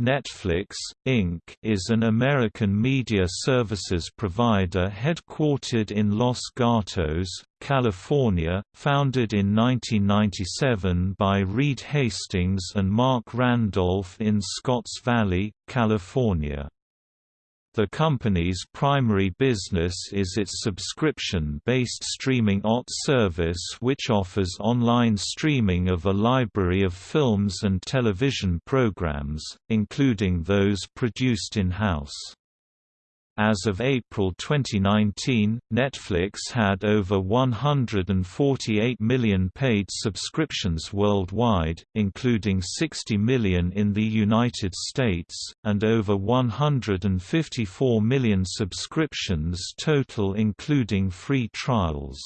Netflix, Inc. is an American media services provider headquartered in Los Gatos, California, founded in 1997 by Reed Hastings and Marc Randolph in Scotts Valley, California. The company's primary business is its subscription-based streaming OTT service which offers online streaming of a library of films and television programs, including those produced in-house. As of April 2019, Netflix had over 148 million paid subscriptions worldwide, including 60 million in the United States, and over 154 million subscriptions total including free trials.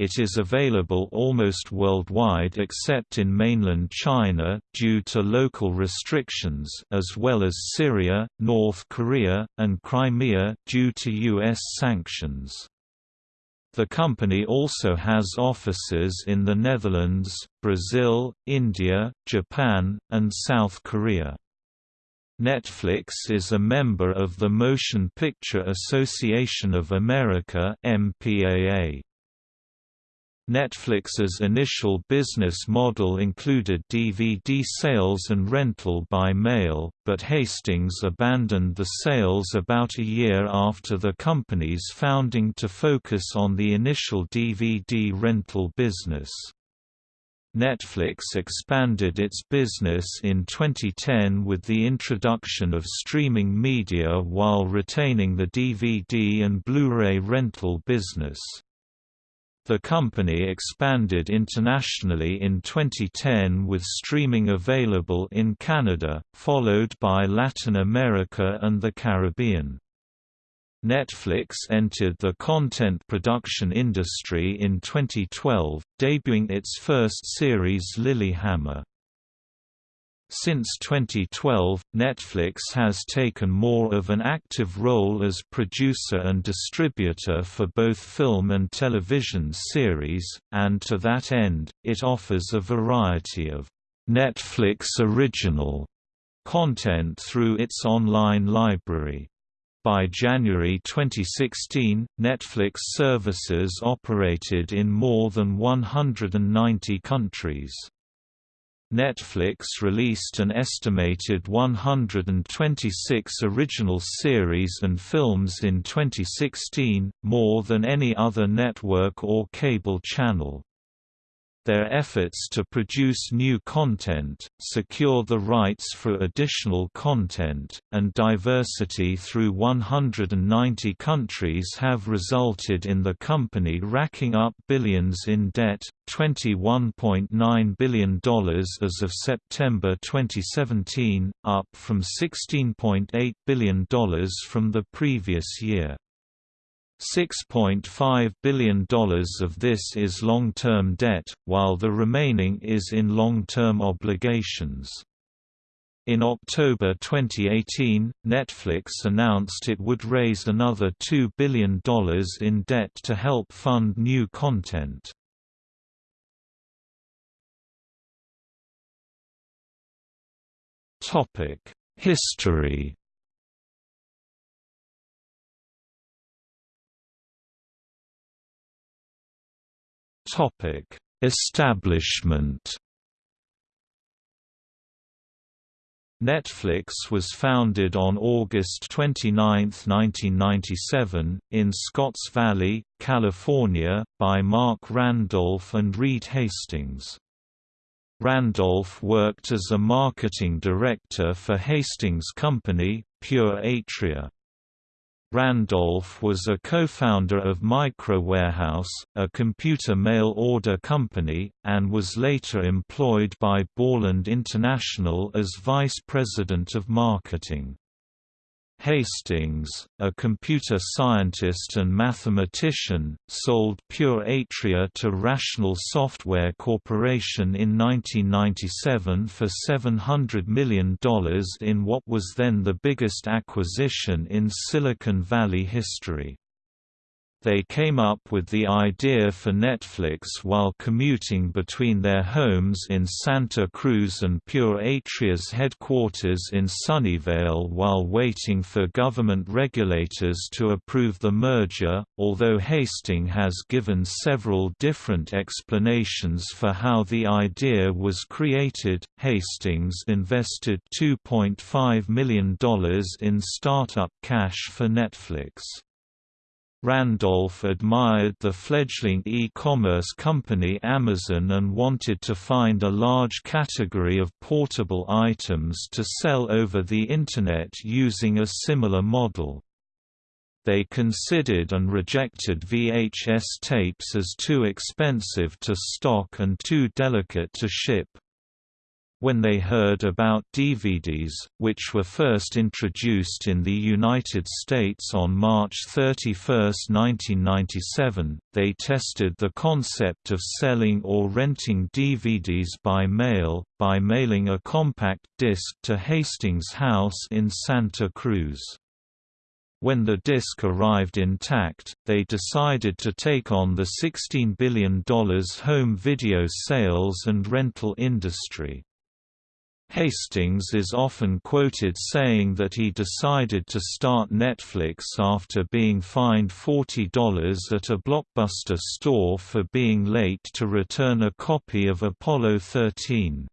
It is available almost worldwide except in mainland China, due to local restrictions as well as Syria, North Korea, and Crimea, due to U.S. sanctions. The company also has offices in the Netherlands, Brazil, India, Japan, and South Korea. Netflix is a member of the Motion Picture Association of America MPAA. Netflix's initial business model included DVD sales and rental by mail, but Hastings abandoned the sales about a year after the company's founding to focus on the initial DVD rental business. Netflix expanded its business in 2010 with the introduction of streaming media while retaining the DVD and Blu-ray rental business. The company expanded internationally in 2010 with streaming available in Canada, followed by Latin America and the Caribbean. Netflix entered the content production industry in 2012, debuting its first series Lilyhammer. Since 2012, Netflix has taken more of an active role as producer and distributor for both film and television series, and to that end, it offers a variety of Netflix original content through its online library. By January 2016, Netflix services operated in more than 190 countries. Netflix released an estimated 126 original series and films in 2016, more than any other network or cable channel. Their efforts to produce new content, secure the rights for additional content, and diversity through 190 countries have resulted in the company racking up billions in debt, $21.9 billion as of September 2017, up from $16.8 billion from the previous year. $6.5 billion of this is long-term debt, while the remaining is in long-term obligations. In October 2018, Netflix announced it would raise another $2 billion in debt to help fund new content. History Establishment. Netflix was founded on August 29, 1997, in Scotts Valley, California, by Marc Randolph and Reed Hastings. Randolph worked as a marketing director for Hastings' company, Pure Atria. Randolph was a co-founder of MicroWarehouse, a computer mail order company, and was later employed by Borland International as vice president of marketing. Hastings, a computer scientist and mathematician, sold Pure Atria to Rational Software Corporation in 1997 for $700 million in what was then the biggest acquisition in Silicon Valley history. They came up with the idea for Netflix while commuting between their homes in Santa Cruz and Pure Atria's headquarters in Sunnyvale while waiting for government regulators to approve the merger. Although Hastings has given several different explanations for how the idea was created, Hastings invested $2.5 million in startup cash for Netflix. Randolph admired the fledgling e-commerce company Amazon and wanted to find a large category of portable items to sell over the Internet using a similar model. They considered and rejected VHS tapes as too expensive to stock and too delicate to ship when they heard about DVDs, which were first introduced in the United States on March 31, 1997, they tested the concept of selling or renting DVDs by mail, by mailing a compact disc to Hastings House in Santa Cruz. When the disc arrived intact, they decided to take on the $16 billion home video sales and rental industry. Hastings is often quoted saying that he decided to start Netflix after being fined $40 at a Blockbuster store for being late to return a copy of Apollo 13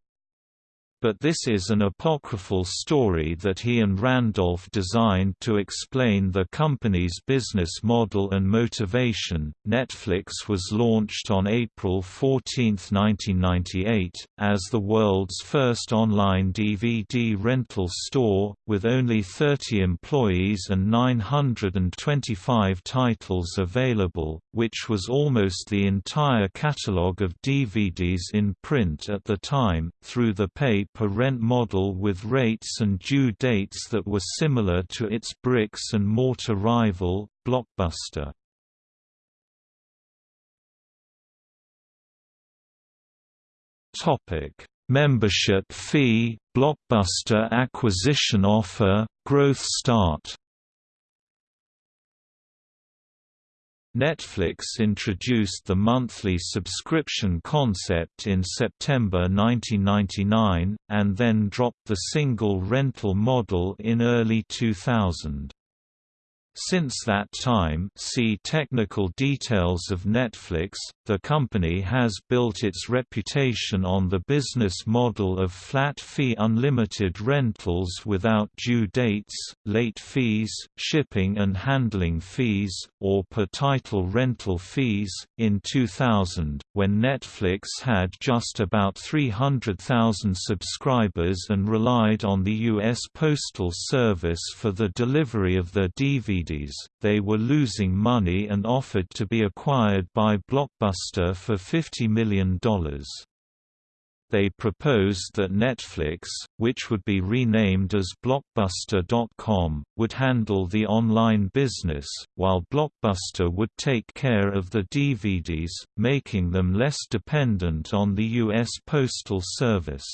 but this is an apocryphal story that he and Randolph designed to explain the company's business model and motivation. Netflix was launched on April 14, 1998, as the world's first online DVD rental store, with only 30 employees and 925 titles available, which was almost the entire catalog of DVDs in print at the time, through the pay per rent model with rates and due dates that were similar to its bricks and mortar rival, Blockbuster. Membership fee, Blockbuster acquisition offer, growth start. Netflix introduced the monthly subscription concept in September 1999, and then dropped the single rental model in early 2000. Since that time see technical details of Netflix, the company has built its reputation on the business model of flat-fee unlimited rentals without due dates, late fees, shipping and handling fees, or per-title rental fees. In 2000, when Netflix had just about 300,000 subscribers and relied on the U.S. Postal Service for the delivery of their DVD they were losing money and offered to be acquired by Blockbuster for $50 million. They proposed that Netflix, which would be renamed as Blockbuster.com, would handle the online business, while Blockbuster would take care of the DVDs, making them less dependent on the U.S. Postal Service.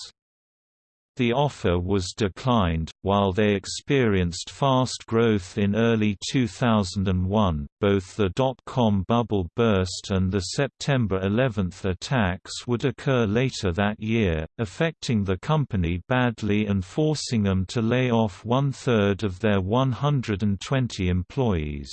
The offer was declined, while they experienced fast growth in early 2001. Both the dot-com bubble burst and the September 11 attacks would occur later that year, affecting the company badly and forcing them to lay off one-third of their 120 employees.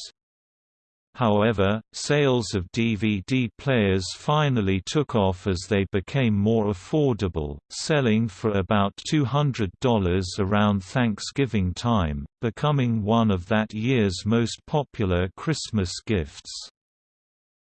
However, sales of DVD players finally took off as they became more affordable, selling for about $200 around Thanksgiving time, becoming one of that year's most popular Christmas gifts.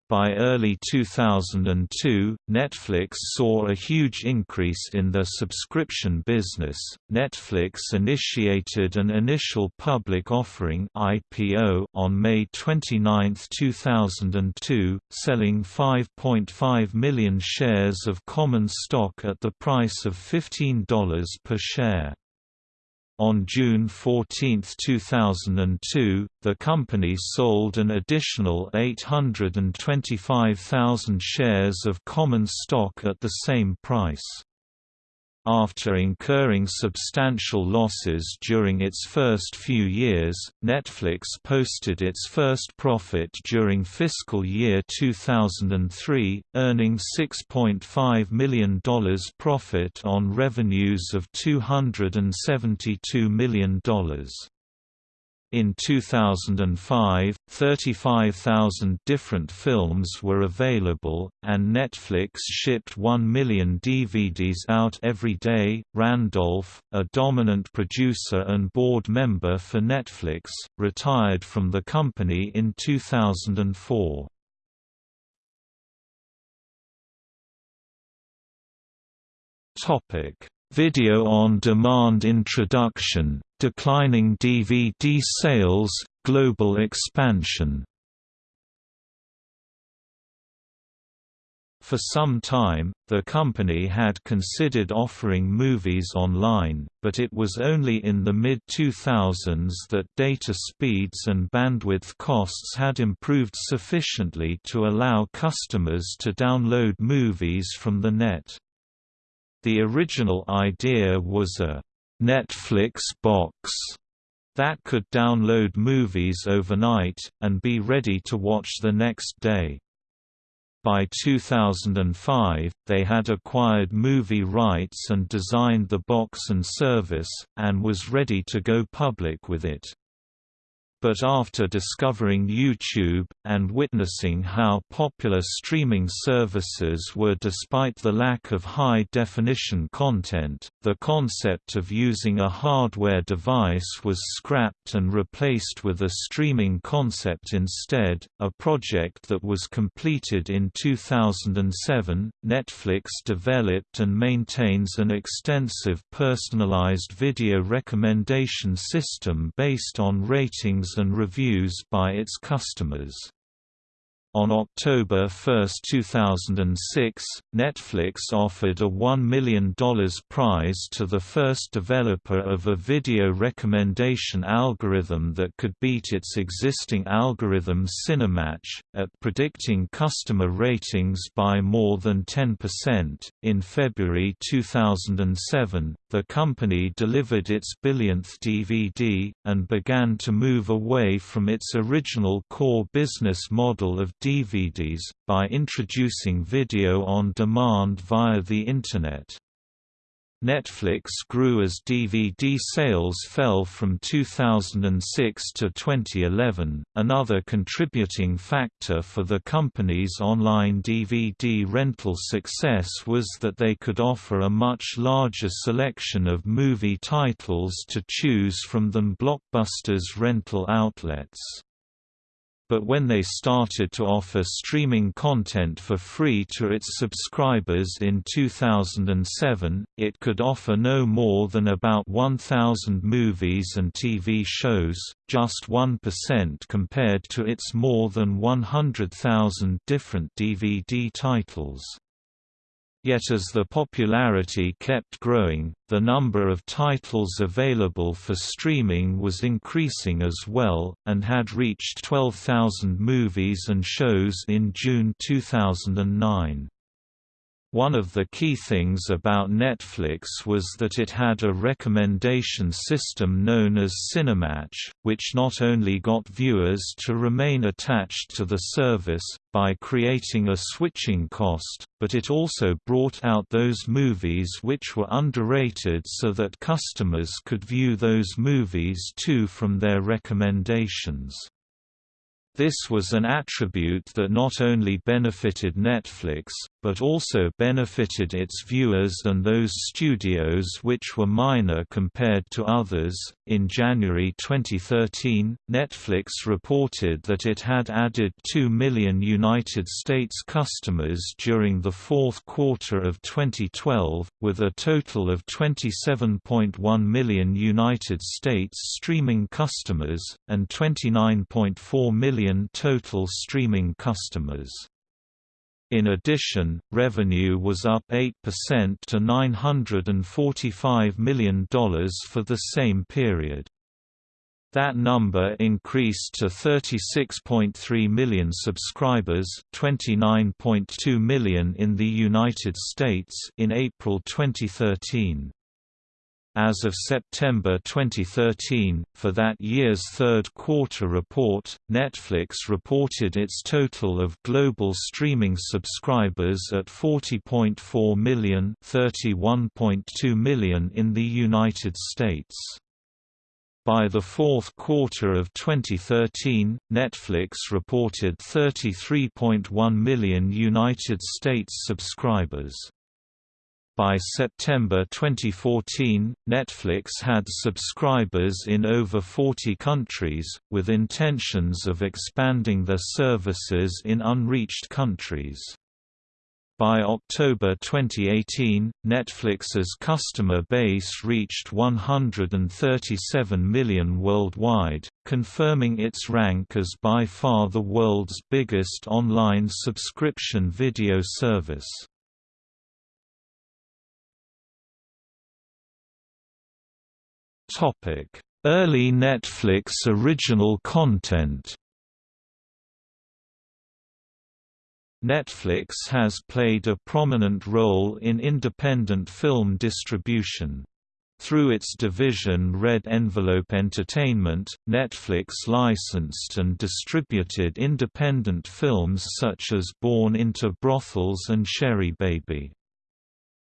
By early 2002, Netflix saw a huge increase in their subscription business. Netflix initiated an initial public offering (IPO) on May 29, 2002, selling 5.5 million shares of common stock at the price of $15 per share. On June 14, 2002, the company sold an additional 825,000 shares of common stock at the same price. After incurring substantial losses during its first few years, Netflix posted its first profit during fiscal year 2003, earning $6.5 million profit on revenues of $272 million. In 2005, 35,000 different films were available, and Netflix shipped 1 million DVDs out every day. Randolph, a dominant producer and board member for Netflix, retired from the company in 2004. Topic: Video on demand introduction declining DVD sales, global expansion For some time, the company had considered offering movies online, but it was only in the mid-2000s that data speeds and bandwidth costs had improved sufficiently to allow customers to download movies from the net. The original idea was a Netflix box that could download movies overnight, and be ready to watch the next day. By 2005, they had acquired movie rights and designed the box and service, and was ready to go public with it but after discovering YouTube, and witnessing how popular streaming services were despite the lack of high-definition content, the concept of using a hardware device was scrapped and replaced with a streaming concept instead, a project that was completed in 2007. Netflix developed and maintains an extensive personalized video recommendation system based on ratings and reviews by its customers. On October 1, 2006, Netflix offered a $1 million prize to the first developer of a video recommendation algorithm that could beat its existing algorithm Cinematch, at predicting customer ratings by more than 10%. In February 2007, the company delivered its billionth DVD, and began to move away from its original core business model of DVDs, by introducing video on demand via the Internet. Netflix grew as DVD sales fell from 2006 to 2011. Another contributing factor for the company's online DVD rental success was that they could offer a much larger selection of movie titles to choose from than Blockbuster's rental outlets but when they started to offer streaming content for free to its subscribers in 2007, it could offer no more than about 1,000 movies and TV shows, just 1% compared to its more than 100,000 different DVD titles. Yet as the popularity kept growing, the number of titles available for streaming was increasing as well, and had reached 12,000 movies and shows in June 2009. One of the key things about Netflix was that it had a recommendation system known as Cinematch, which not only got viewers to remain attached to the service, by creating a switching cost, but it also brought out those movies which were underrated so that customers could view those movies too from their recommendations. This was an attribute that not only benefited Netflix, but also benefited its viewers and those studios which were minor compared to others. In January 2013, Netflix reported that it had added 2 million United States customers during the fourth quarter of 2012, with a total of 27.1 million United States streaming customers, and 29.4 million total streaming customers. In addition, revenue was up 8% to $945 million for the same period. That number increased to 36.3 million subscribers, 29.2 million in the United States in April 2013. As of September 2013, for that year's third quarter report, Netflix reported its total of global streaming subscribers at 40.4 million, 31.2 million in the United States. By the fourth quarter of 2013, Netflix reported 33.1 million United States subscribers. By September 2014, Netflix had subscribers in over 40 countries, with intentions of expanding their services in unreached countries. By October 2018, Netflix's customer base reached 137 million worldwide, confirming its rank as by far the world's biggest online subscription video service. Early Netflix original content Netflix has played a prominent role in independent film distribution. Through its division Red Envelope Entertainment, Netflix licensed and distributed independent films such as Born into Brothels and Sherry Baby.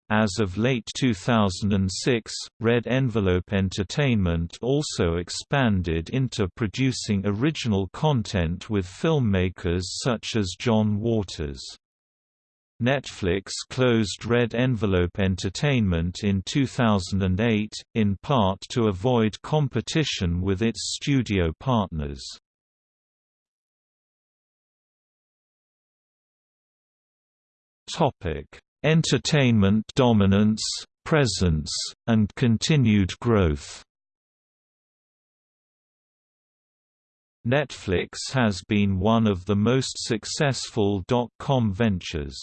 As of late 2006, Red Envelope Entertainment also expanded into producing original content with filmmakers such as John Waters. Netflix closed Red Envelope Entertainment in 2008, in part to avoid competition with its studio partners. Topic entertainment dominance, presence, and continued growth. Netflix has been one of the most successful dot-com ventures.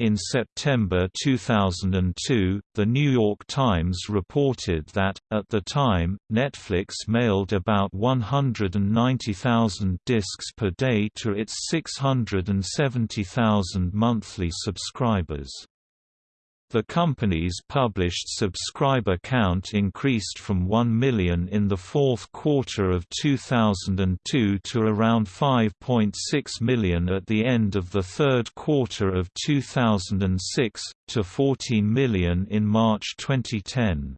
In September 2002, The New York Times reported that, at the time, Netflix mailed about 190,000 discs per day to its 670,000 monthly subscribers. The company's published subscriber count increased from 1 million in the fourth quarter of 2002 to around 5.6 million at the end of the third quarter of 2006, to 14 million in March 2010.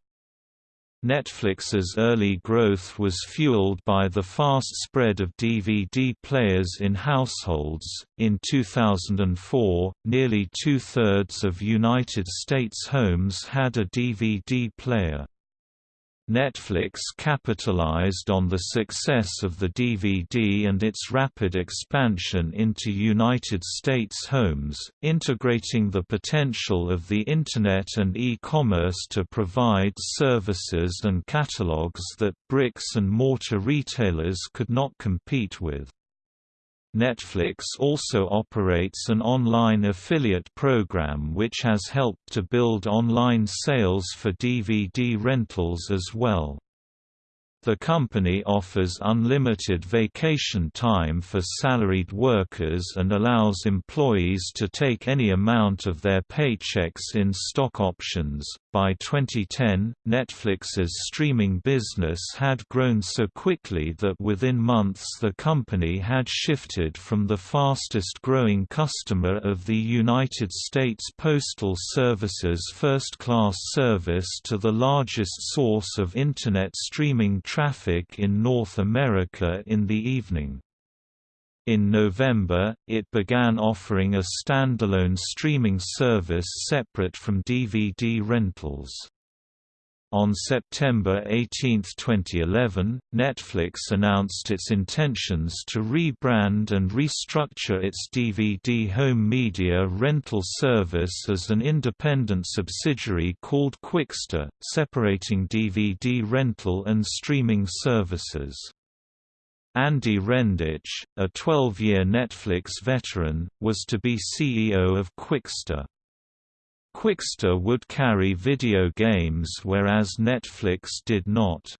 Netflix's early growth was fueled by the fast spread of DVD players in households. In 2004, nearly two thirds of United States homes had a DVD player. Netflix capitalized on the success of the DVD and its rapid expansion into United States homes, integrating the potential of the Internet and e-commerce to provide services and catalogs that bricks-and-mortar retailers could not compete with. Netflix also operates an online affiliate program which has helped to build online sales for DVD rentals as well. The company offers unlimited vacation time for salaried workers and allows employees to take any amount of their paychecks in stock options. By 2010, Netflix's streaming business had grown so quickly that within months the company had shifted from the fastest growing customer of the United States Postal Service's first class service to the largest source of Internet streaming traffic in North America in the evening. In November, it began offering a standalone streaming service separate from DVD rentals. On September 18, 2011, Netflix announced its intentions to rebrand and restructure its DVD home media rental service as an independent subsidiary called Qwikster, separating DVD rental and streaming services. Andy Rendich, a 12-year Netflix veteran, was to be CEO of Qwikster. Qwikster would carry video games whereas Netflix did not.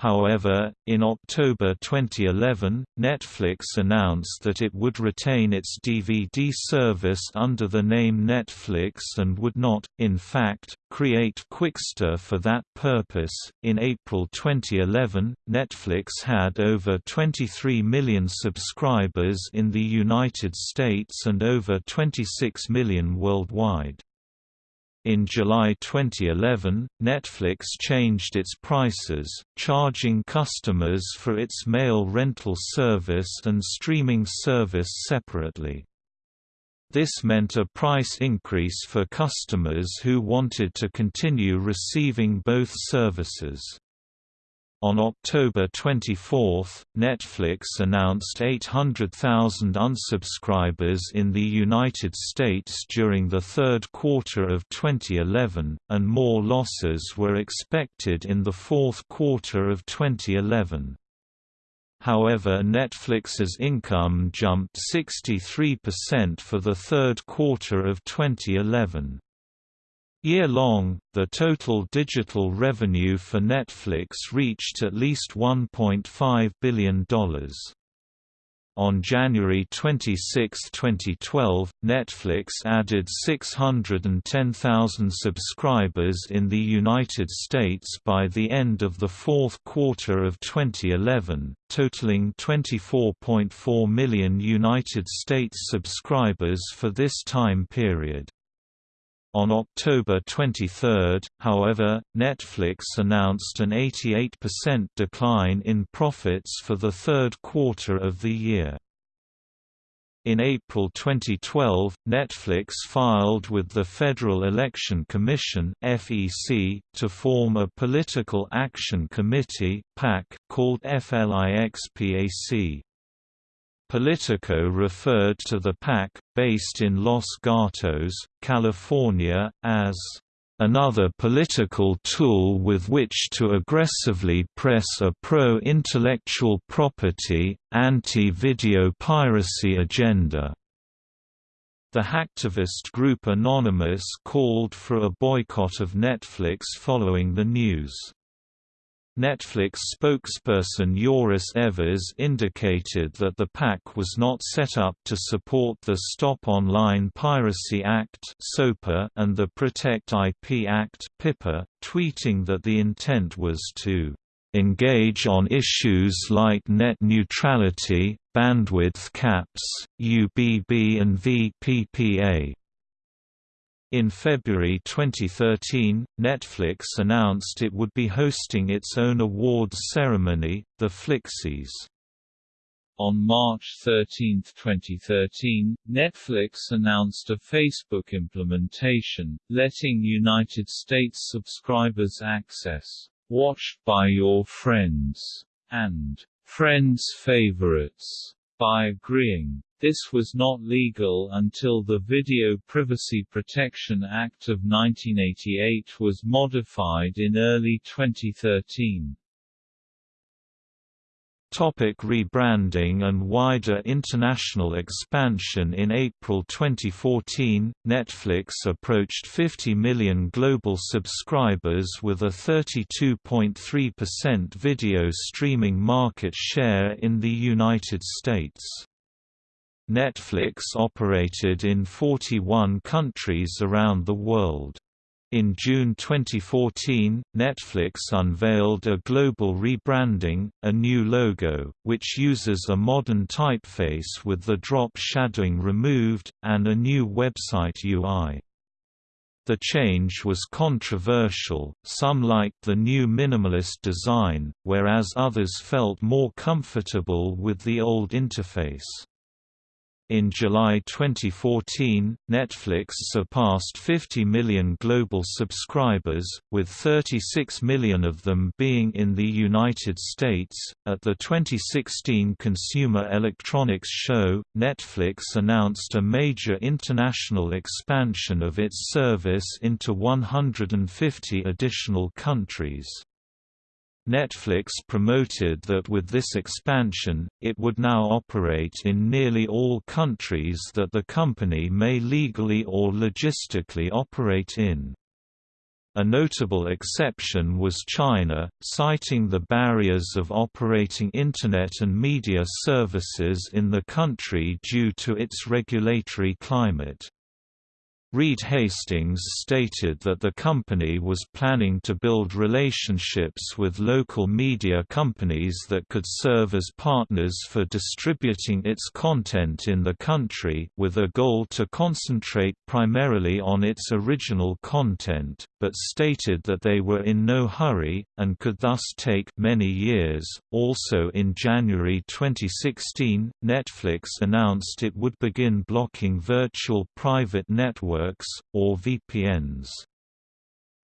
However, in October 2011, Netflix announced that it would retain its DVD service under the name Netflix and would not, in fact, create Qwikster for that purpose. In April 2011, Netflix had over 23 million subscribers in the United States and over 26 million worldwide. In July 2011, Netflix changed its prices, charging customers for its mail rental service and streaming service separately. This meant a price increase for customers who wanted to continue receiving both services. On October 24, Netflix announced 800,000 unsubscribers in the United States during the third quarter of 2011, and more losses were expected in the fourth quarter of 2011. However Netflix's income jumped 63% for the third quarter of 2011. Year-long, the total digital revenue for Netflix reached at least $1.5 billion. On January 26, 2012, Netflix added 610,000 subscribers in the United States by the end of the fourth quarter of 2011, totaling 24.4 million United States subscribers for this time period. On October 23, however, Netflix announced an 88% decline in profits for the third quarter of the year. In April 2012, Netflix filed with the Federal Election Commission (FEC) to form a political action committee (PAC) called FLIXPAC. Politico referred to the PAC, based in Los Gatos, California, as another political tool with which to aggressively press a pro-intellectual property, anti-video piracy agenda. The hacktivist group Anonymous called for a boycott of Netflix following the news. Netflix spokesperson Joris Evers indicated that the PAC was not set up to support the Stop Online Piracy Act and the Protect IP Act tweeting that the intent was to engage on issues like net neutrality, bandwidth caps, UBB and VPPA. In February 2013, Netflix announced it would be hosting its own awards ceremony, the Flixies. On March 13, 2013, Netflix announced a Facebook implementation, letting United States subscribers access Watched by Your Friends and Friends Favorites by agreeing. This was not legal until the Video Privacy Protection Act of 1988 was modified in early 2013. Topic rebranding and wider international expansion In April 2014, Netflix approached 50 million global subscribers with a 32.3% video streaming market share in the United States. Netflix operated in 41 countries around the world. In June 2014, Netflix unveiled a global rebranding, a new logo, which uses a modern typeface with the drop shadowing removed, and a new website UI. The change was controversial, some liked the new minimalist design, whereas others felt more comfortable with the old interface. In July 2014, Netflix surpassed 50 million global subscribers, with 36 million of them being in the United States. At the 2016 Consumer Electronics Show, Netflix announced a major international expansion of its service into 150 additional countries. Netflix promoted that with this expansion, it would now operate in nearly all countries that the company may legally or logistically operate in. A notable exception was China, citing the barriers of operating Internet and media services in the country due to its regulatory climate. Reed Hastings stated that the company was planning to build relationships with local media companies that could serve as partners for distributing its content in the country, with a goal to concentrate primarily on its original content, but stated that they were in no hurry, and could thus take many years. Also in January 2016, Netflix announced it would begin blocking virtual private networks networks, or VPNs.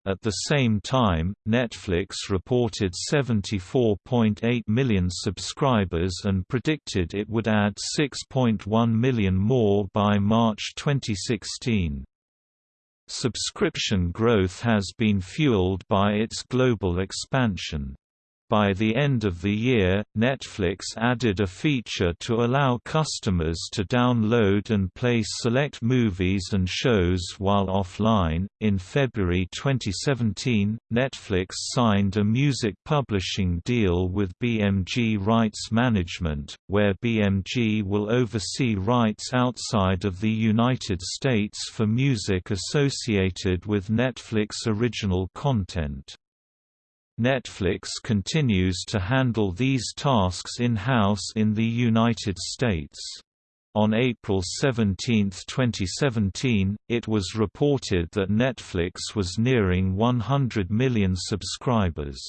At the same time, Netflix reported 74.8 million subscribers and predicted it would add 6.1 million more by March 2016. Subscription growth has been fueled by its global expansion. By the end of the year, Netflix added a feature to allow customers to download and play select movies and shows while offline. In February 2017, Netflix signed a music publishing deal with BMG Rights Management, where BMG will oversee rights outside of the United States for music associated with Netflix original content. Netflix continues to handle these tasks in-house in the United States. On April 17, 2017, it was reported that Netflix was nearing 100 million subscribers.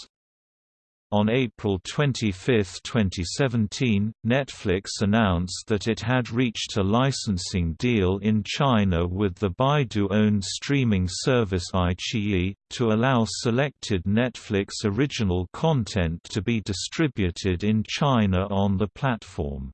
On April 25, 2017, Netflix announced that it had reached a licensing deal in China with the Baidu-owned streaming service iQIYI, to allow selected Netflix original content to be distributed in China on the platform.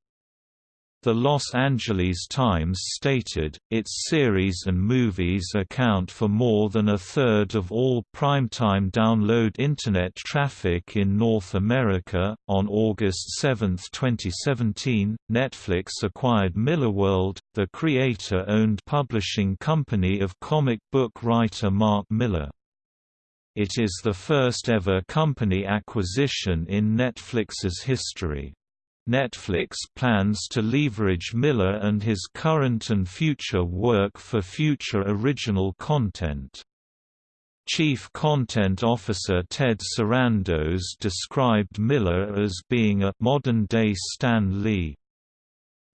The Los Angeles Times stated, its series and movies account for more than a third of all primetime download Internet traffic in North America. On August 7, 2017, Netflix acquired Millarworld, the creator owned publishing company of comic book writer Mark Millar. It is the first ever company acquisition in Netflix's history. Netflix plans to leverage Millar and his current and future work for future original content. Chief Content Officer Ted Sarandos described Millar as being a modern-day Stan Lee.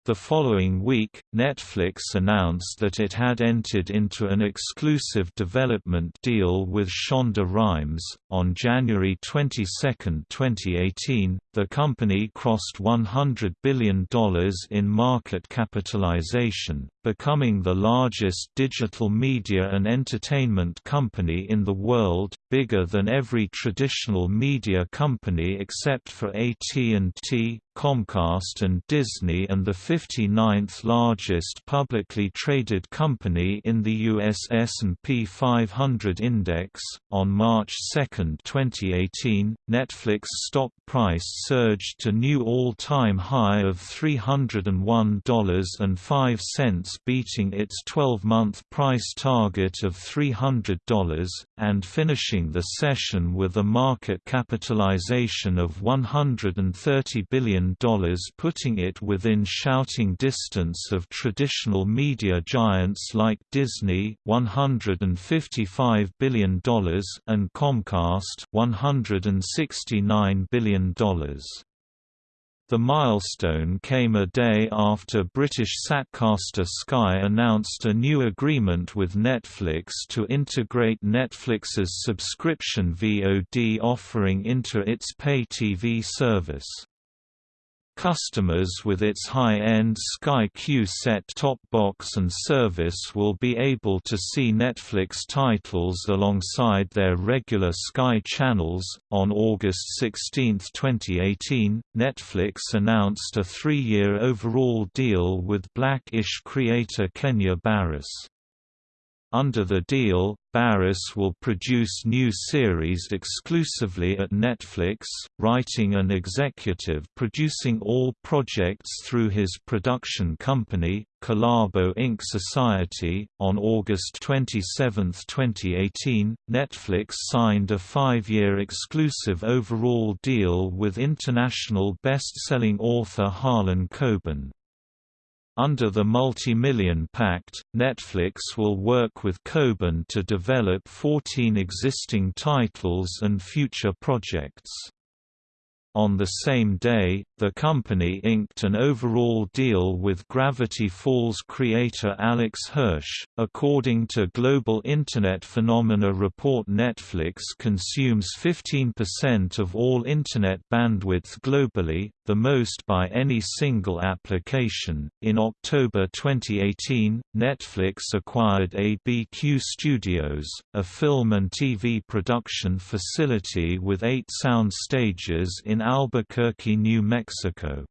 The following week, Netflix announced that it had entered into an exclusive development deal with Shonda Rhimes. On January 22, 2018, the company crossed $100 billion in market capitalization, becoming the largest digital media and entertainment company in the world, bigger than every traditional media company except for AT&T, Comcast and Disney and the 59th largest publicly traded company in the US S&P 500 index. On March 2, 2018, Netflix stock price surged to new all-time high of $301.05 beating its 12-month price target of $300 and finishing the session with a market capitalization of $130 billion putting it within shouting distance of traditional media giants like Disney $155 billion and Comcast $169 billion. The milestone came a day after British Satcaster Sky announced a new agreement with Netflix to integrate Netflix's subscription VOD offering into its pay TV service. Customers with its high-end Sky Q set-top box and service will be able to see Netflix titles alongside their regular Sky channels. On August 16, 2018, Netflix announced a three-year overall deal with Black-ish creator Kenya Barris. Under the deal, Barris will produce new series exclusively at Netflix, writing and executive producing all projects through his production company, Khalabo Ink Society. On August 27, 2018, Netflix signed a five year exclusive overall deal with international best selling author Harlan Coben. Under the Multi-Million Pact, Netflix will work with Coben to develop 14 existing titles and future projects. On the same day, the company inked an overall deal with Gravity Falls creator Alex Hirsch. According to Global Internet Phenomena report, Netflix consumes 15% of all Internet bandwidth globally, the most by any single application. In October 2018, Netflix acquired ABQ Studios, a film and TV production facility with eight sound stages in Albuquerque, New Mexico.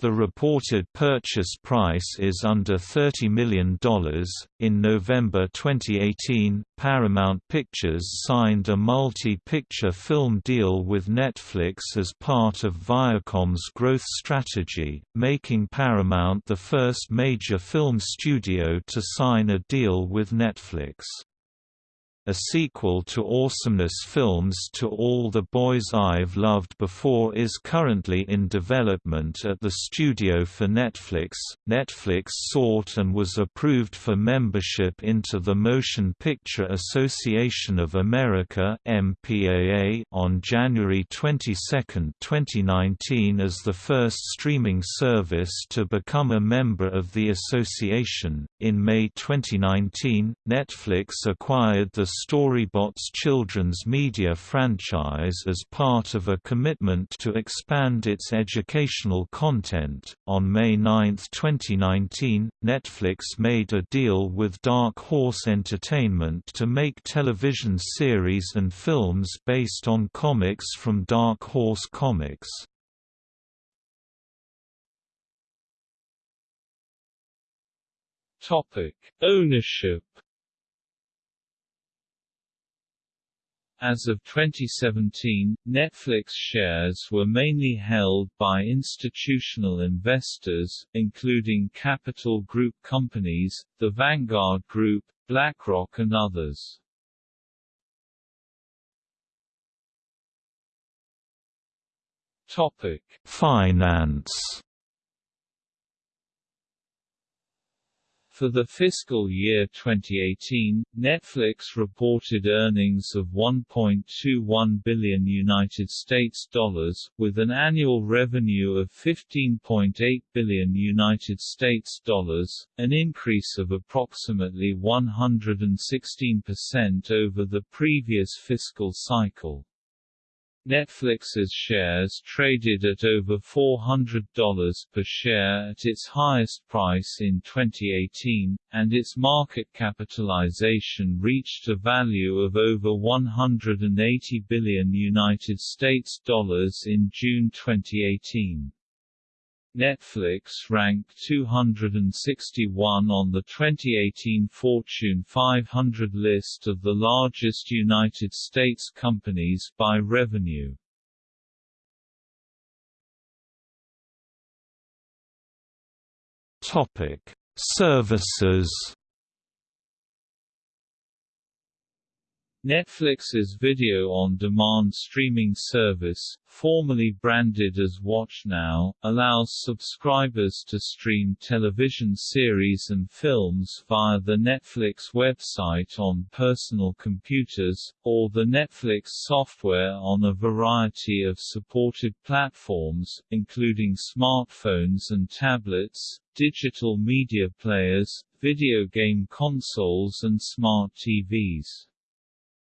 The reported purchase price is under $30 million. In November 2018, Paramount Pictures signed a multi picture film deal with Netflix as part of Viacom's growth strategy, making Paramount the first major film studio to sign a deal with Netflix. A sequel to Awesomeness Films' To All the Boys I've Loved Before is currently in development at the studio for Netflix. Netflix sought and was approved for membership into the Motion Picture Association of America (MPAA) on January 22, 2019 as the first streaming service to become a member of the association. In May 2019, Netflix acquired the Storybots children's media franchise as part of a commitment to expand its educational content. On May 9, 2019, Netflix made a deal with Dark Horse Entertainment to make television series and films based on comics from Dark Horse Comics. Topic: Ownership As of 2017, Netflix shares were mainly held by institutional investors, including Capital Group companies, the Vanguard Group, BlackRock and others. Topic: Finance For the fiscal year 2018, Netflix reported earnings of 1.21 billion United States dollars with an annual revenue of 15.8 billion United States dollars, an increase of approximately 116% over the previous fiscal cycle. Netflix's shares traded at over $400 per share at its highest price in 2018, and its market capitalization reached a value of over 180 billion United States dollars in June 2018. Netflix ranked 261 on the 2018 Fortune 500 list of the largest United States companies by revenue. Topic: Services Netflix's video-on-demand streaming service, formerly branded as WatchNow, allows subscribers to stream television series and films via the Netflix website on personal computers, or the Netflix software on a variety of supported platforms, including smartphones and tablets, digital media players, video game consoles and smart TVs.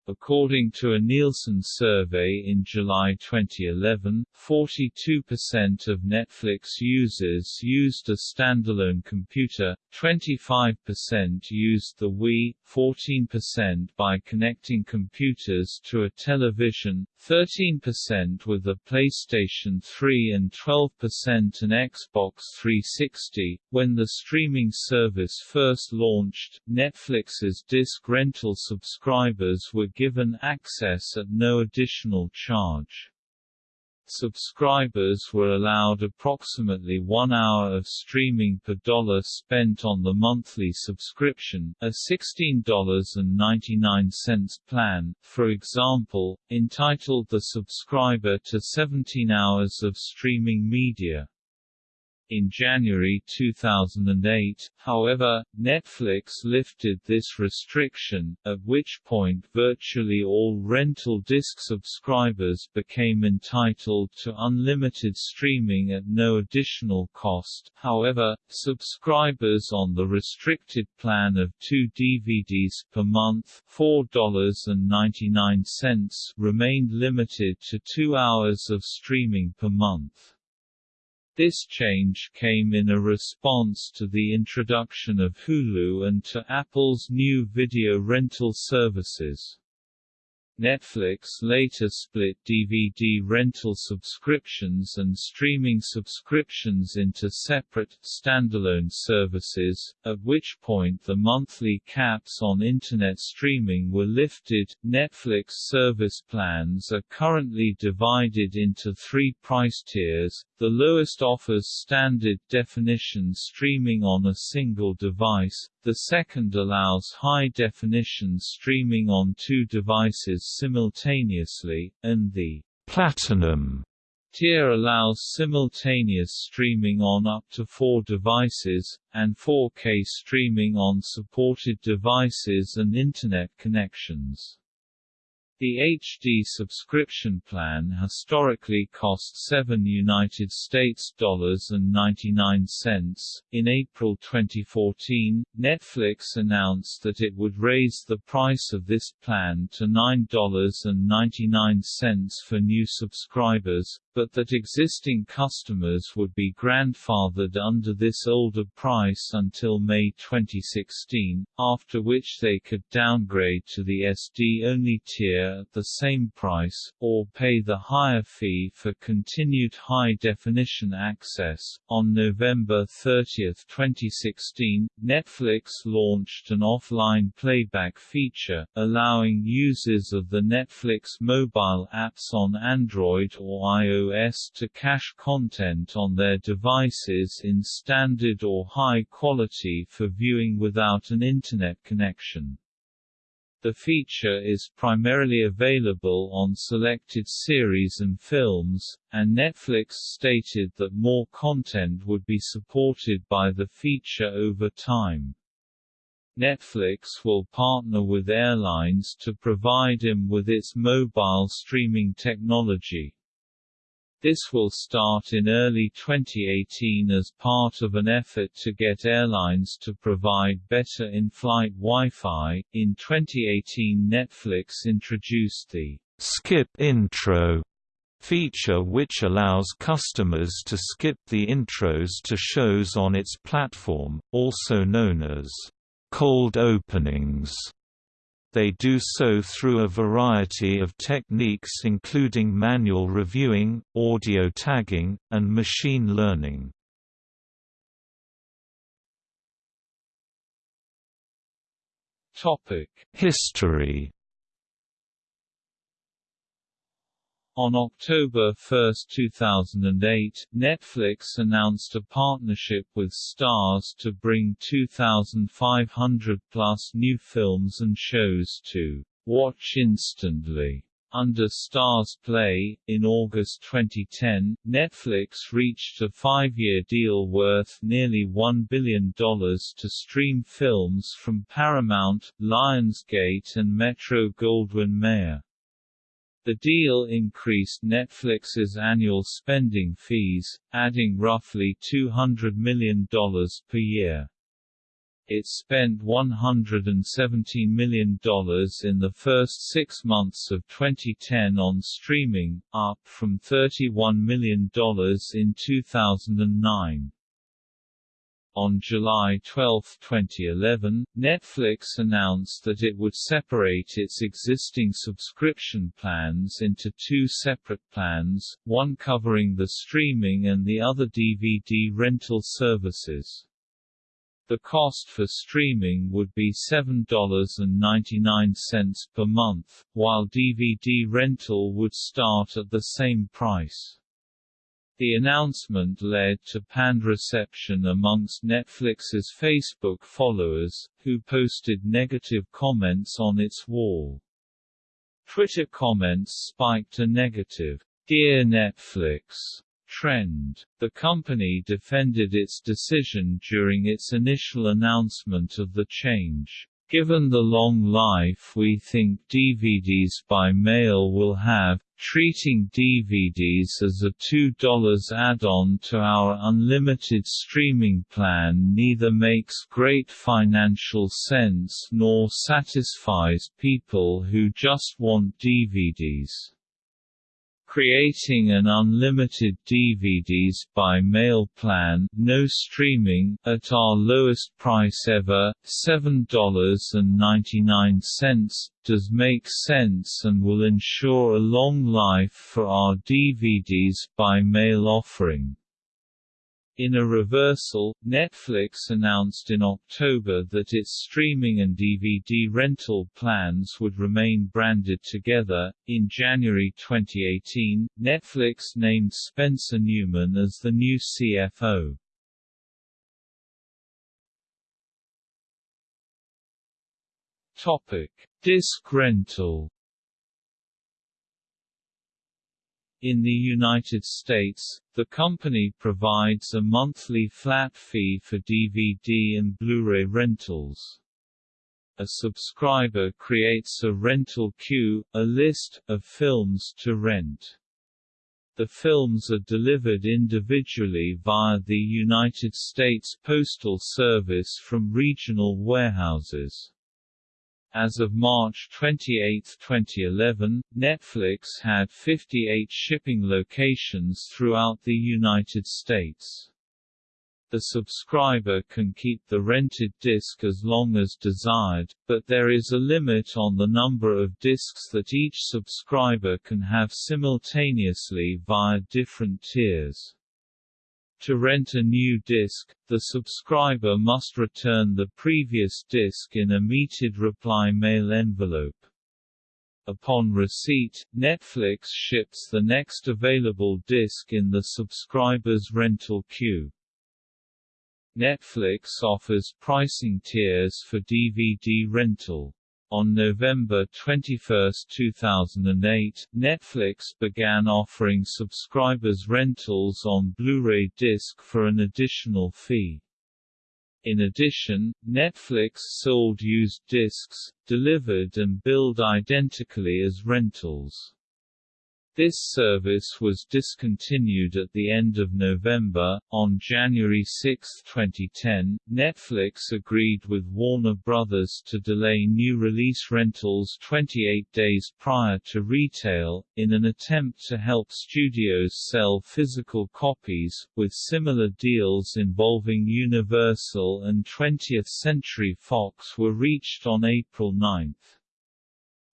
According to a Nielsen survey in July 2011, 42% of Netflix users used a standalone computer, 25% used the Wii, 14% by connecting computers to a television, 13% with a PlayStation 3 and 12% an Xbox 360. When the streaming service first launched, Netflix's disc rental subscribers were given access at no additional charge. Subscribers were allowed approximately one hour of streaming per dollar spent on the monthly subscription, a $16.99 plan, for example, entitled the subscriber to 17 hours of streaming media. In January 2008, however, Netflix lifted this restriction, at which point virtually all rental disc subscribers became entitled to unlimited streaming at no additional cost. However, subscribers on the restricted plan of two DVDs per month $4.99 remained limited to two hours of streaming per month. This change came in a response to the introduction of Hulu and to Apple's new video rental services. Netflix later split DVD rental subscriptions and streaming subscriptions into separate, standalone services, at which point the monthly caps on Internet streaming were lifted. Netflix service plans are currently divided into three price tiers. The lowest offers standard definition streaming on a single device, the second allows high-definition streaming on two devices simultaneously, and the Platinum tier allows simultaneous streaming on up to four devices, and 4K streaming on supported devices and Internet connections. The HD subscription plan historically cost 7 United States dollars and 99 cents. In April 2014, Netflix announced that it would raise the price of this plan to $9.99 for new subscribers, but that existing customers would be grandfathered under this older price until May 2016, after which they could downgrade to the SD-only tier at the same price, or pay the higher fee for continued high-definition access. On November 30, 2016, Netflix launched an offline playback feature, allowing users of the Netflix mobile apps on Android or iOS to cache content on their devices in standard or high quality for viewing without an Internet connection. The feature is primarily available on selected series and films, and Netflix stated that more content would be supported by the feature over time. Netflix will partner with airlines to provide them with its mobile streaming technology. This will start in early 2018 as part of an effort to get airlines to provide better in-flight Wi-Fi. In 2018 Netflix introduced the Skip Intro feature which allows customers to skip the intros to shows on its platform, also known as cold openings. They do so through a variety of techniques including manual reviewing, audio tagging, and machine learning. History On October 1, 2008, Netflix announced a partnership with Starz to bring 2,500-plus new films and shows to watch instantly. Under Starz Play, in August 2010, Netflix reached a five-year deal worth nearly $1 billion to stream films from Paramount, Lionsgate and Metro-Goldwyn-Mayer. The deal increased Netflix's annual spending fees, adding roughly $200 million per year. It spent $117 million in the first six months of 2010 on streaming, up from $31 million in 2009. On July 12, 2011, Netflix announced that it would separate its existing subscription plans into two separate plans, one covering the streaming and the other DVD rental services. The cost for streaming would be $7.99 per month, while DVD rental would start at the same price. The announcement led to panned reception amongst Netflix's Facebook followers, who posted negative comments on its wall. Twitter comments spiked a negative, Dear Netflix, trend. The company defended its decision during its initial announcement of the change. Given the long life we think DVDs by mail will have, treating DVDs as a $2 add-on to our unlimited streaming plan neither makes great financial sense nor satisfies people who just want DVDs creating an unlimited DVDs by mail plan no streaming, at our lowest price ever, $7.99, does make sense and will ensure a long life for our DVDs by mail offering. In a reversal, Netflix announced in October that its streaming and DVD rental plans would remain branded together. In January 2018, Netflix named Spencer Neumann as the new CFO. Topic: Disc rental In the United States, the company provides a monthly flat fee for DVD and Blu-ray rentals. A subscriber creates a rental queue, a list, of films to rent. The films are delivered individually via the United States Postal Service from regional warehouses. As of March 28, 2011, Netflix had 58 shipping locations throughout the United States. The subscriber can keep the rented disc as long as desired, but there is a limit on the number of discs that each subscriber can have simultaneously via different tiers. To rent a new disc, the subscriber must return the previous disc in a metered reply mail envelope. Upon receipt, Netflix ships the next available disc in the subscriber's rental queue. Netflix offers pricing tiers for DVD rental. On November 21, 2008, Netflix began offering subscribers rentals on Blu-ray disc for an additional fee. In addition, Netflix sold used discs, delivered and billed identically as rentals. This service was discontinued at the end of November. On January 6, 2010, Netflix agreed with Warner Bros. to delay new release rentals 28 days prior to retail, in an attempt to help studios sell physical copies, with similar deals involving Universal and 20th Century Fox were reached on April 9.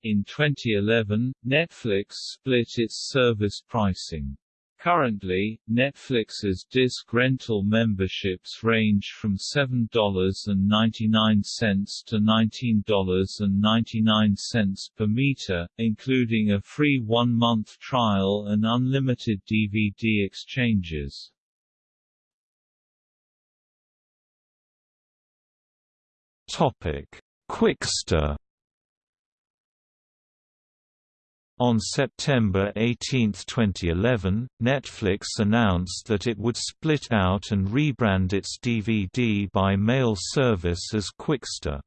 In 2011, Netflix split its service pricing. Currently, Netflix's disc rental memberships range from $7.99 to $19.99 per meter, including a free one-month trial and unlimited DVD exchanges. Topic: Qwikster On September 18, 2011, Netflix announced that it would split out and rebrand its DVD by mail service as Qwikster.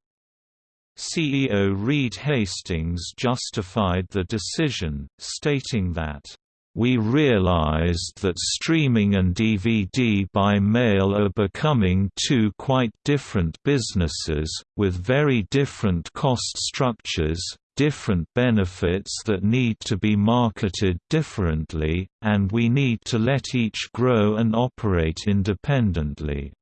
CEO Reed Hastings justified the decision, stating that we realized that streaming and DVD by mail are becoming two quite different businesses, with very different cost structures, different benefits that need to be marketed differently, and we need to let each grow and operate independently.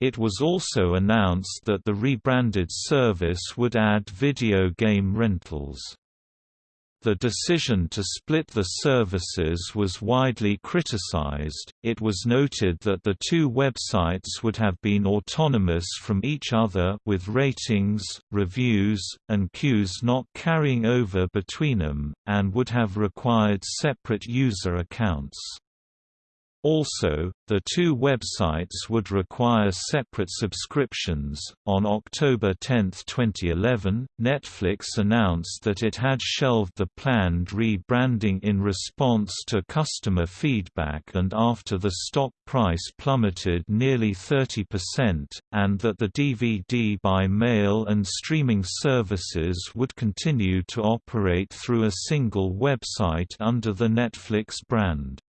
It was also announced that the rebranded service would add video game rentals. The decision to split the services was widely criticized. It was noted that the two websites would have been autonomous from each other with ratings, reviews, and queues not carrying over between them, and would have required separate user accounts. Also, the two websites would require separate subscriptions. On October 10, 2011, Netflix announced that it had shelved the planned rebranding in response to customer feedback and after the stock price plummeted nearly 30%, and that the DVD by mail and streaming services would continue to operate through a single website under the Netflix brand.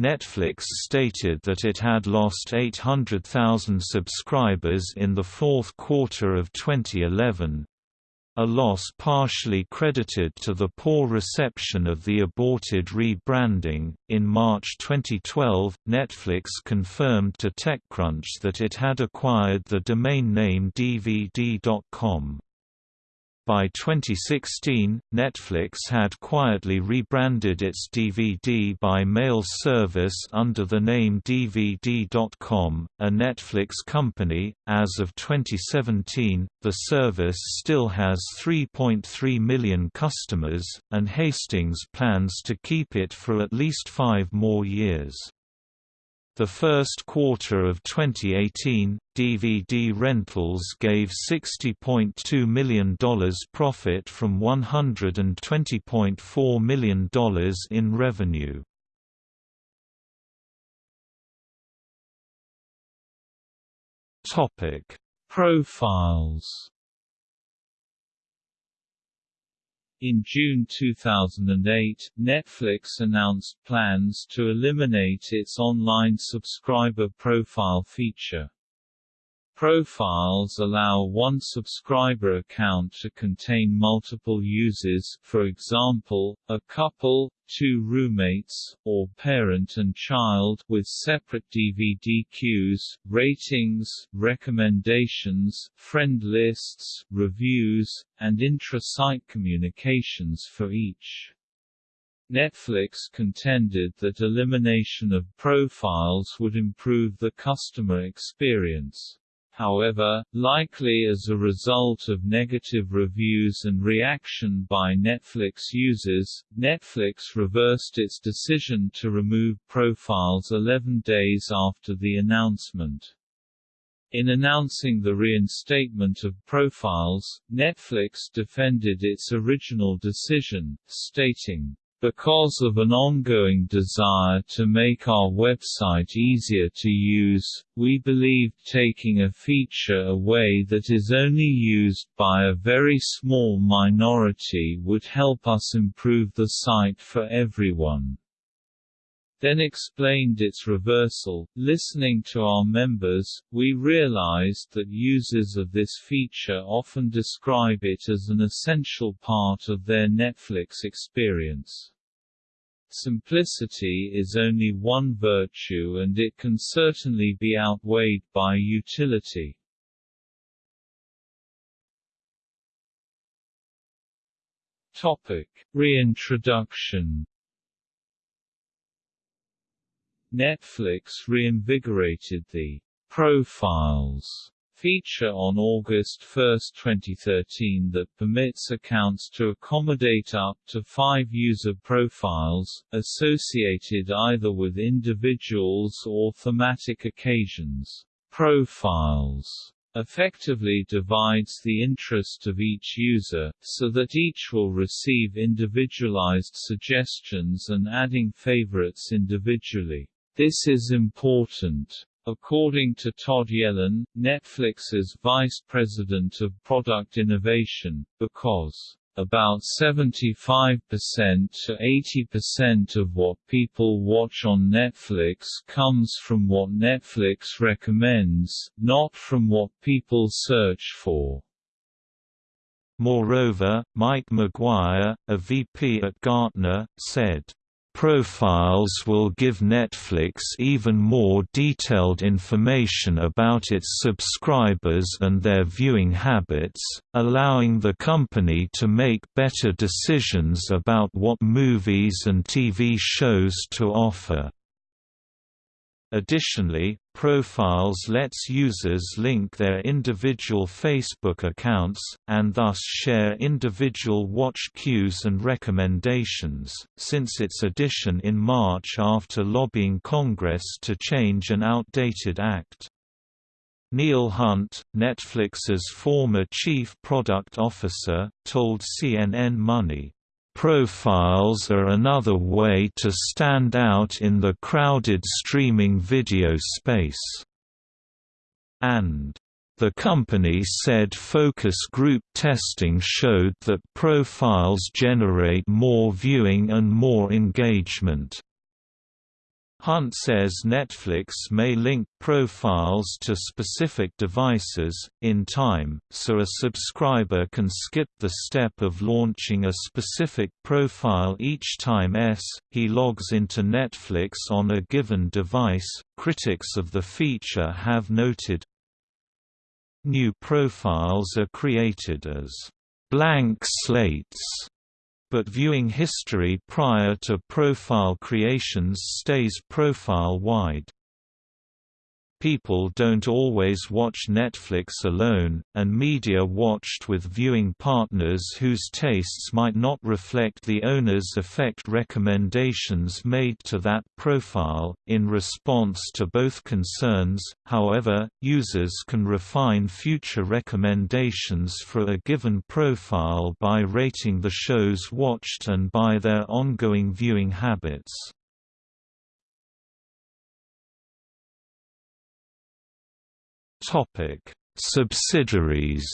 Netflix stated that it had lost 800,000 subscribers in the fourth quarter of 2011, a loss partially credited to the poor reception of the aborted rebranding. In March 2012, Netflix confirmed to TechCrunch that it had acquired the domain name DVD.com. By 2016, Netflix had quietly rebranded its DVD by mail service under the name DVD.com, a Netflix company. As of 2017, the service still has 3.3 million customers, and Hastings plans to keep it for at least five more years. The first quarter of 2018, DVD rentals gave $60.2 million profit from $120.4 million in revenue. Profiles In June 2008, Netflix announced plans to eliminate its online subscriber profile feature. Profiles allow one subscriber account to contain multiple users for example, a couple, two roommates, or parent and child with separate DVD queues, ratings, recommendations, friend lists, reviews, and intra-site communications for each. Netflix contended that elimination of profiles would improve the customer experience. However, likely as a result of negative reviews and reaction by Netflix users, Netflix reversed its decision to remove profiles 11 days after the announcement. In announcing the reinstatement of profiles, Netflix defended its original decision, stating, because of an ongoing desire to make our website easier to use, we believe taking a feature away that is only used by a very small minority would help us improve the site for everyone then explained its reversal. Listening to our members, we realized that users of this feature often describe it as an essential part of their Netflix experience. Simplicity is only one virtue and it can certainly be outweighed by utility. Topic: Reintroduction Netflix reinvigorated the profiles feature on August 1, 2013 that permits accounts to accommodate up to five user profiles, associated either with individuals or thematic occasions. Profiles effectively divides the interest of each user, so that each will receive individualized suggestions and adding favorites individually. This is important. According to Todd Yellin, Netflix's vice president of product innovation, because about 75% to 80% of what people watch on Netflix comes from what Netflix recommends, not from what people search for. Moreover, Mike McGuire, a VP at Gartner, said, Profiles will give Netflix even more detailed information about its subscribers and their viewing habits, allowing the company to make better decisions about what movies and TV shows to offer. Additionally, Profiles lets users link their individual Facebook accounts, and thus share individual watch queues and recommendations, since its addition in March after lobbying Congress to change an outdated act. Neil Hunt, Netflix's former chief product officer, told CNN Money, Profiles are another way to stand out in the crowded streaming video space. And the company said focus group testing showed that profiles generate more viewing and more engagement. Hunt says Netflix may link profiles to specific devices, in time, so a subscriber can skip the step of launching a specific profile each time s he logs into Netflix on a given device. Critics of the feature have noted new profiles are created as blank slates but viewing history prior to profile creations stays profile-wide. People don't always watch Netflix alone, and media watched with viewing partners whose tastes might not reflect the owner's affect recommendations made to that profile. In response to both concerns, however, users can refine future recommendations for a given profile by rating the shows watched and by their ongoing viewing habits. Topic: Subsidiaries.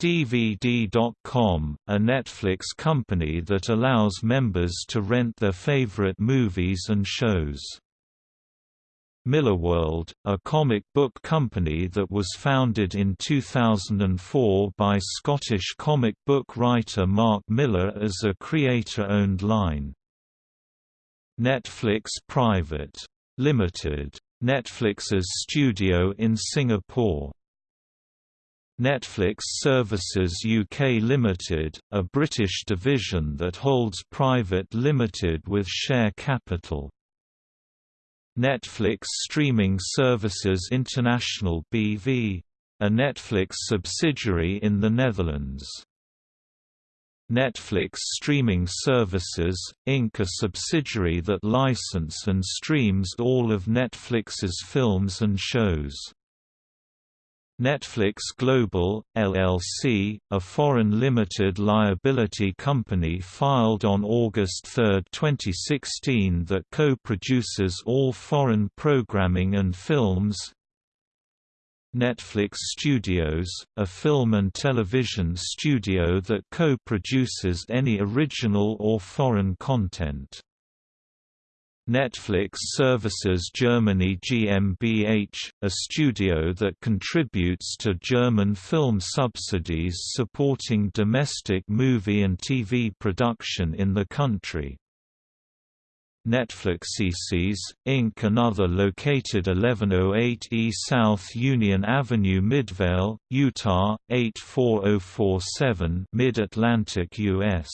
DVD.com, a Netflix company that allows members to rent their favorite movies and shows. Millarworld, a comic book company that was founded in 2004 by Scottish comic book writer Mark Millar as a creator-owned line. Netflix Private Limited. Netflix's studio in Singapore. Netflix Services UK Limited, a British division that holds private limited with share capital. Netflix Streaming Services International BV, a Netflix subsidiary in the Netherlands. Netflix Streaming Services, Inc. a subsidiary that license and streams all of Netflix's films and shows. Netflix Global, LLC, a foreign limited liability company filed on August 3, 2016 that co-produces all foreign programming and films, Netflix Studios, a film and television studio that co-produces any original or foreign content. Netflix Services Germany GmbH, a studio that contributes to German film subsidies supporting domestic movie and TV production in the country. Netflixes, Inc. Another located 1108 E South Union Avenue Midvale, Utah, 84047 Mid-Atlantic U.S.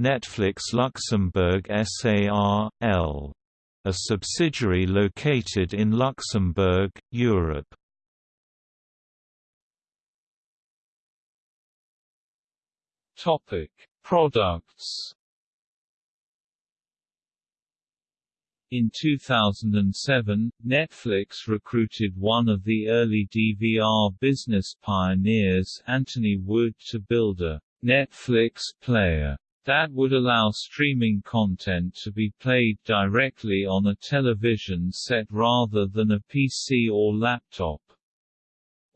Netflix Luxembourg SAR.L. A subsidiary located in Luxembourg, Europe. Topic: Products In 2007, Netflix recruited one of the early DVR business pioneers Anthony Wood to build a Netflix player that would allow streaming content to be played directly on a television set rather than a PC or laptop.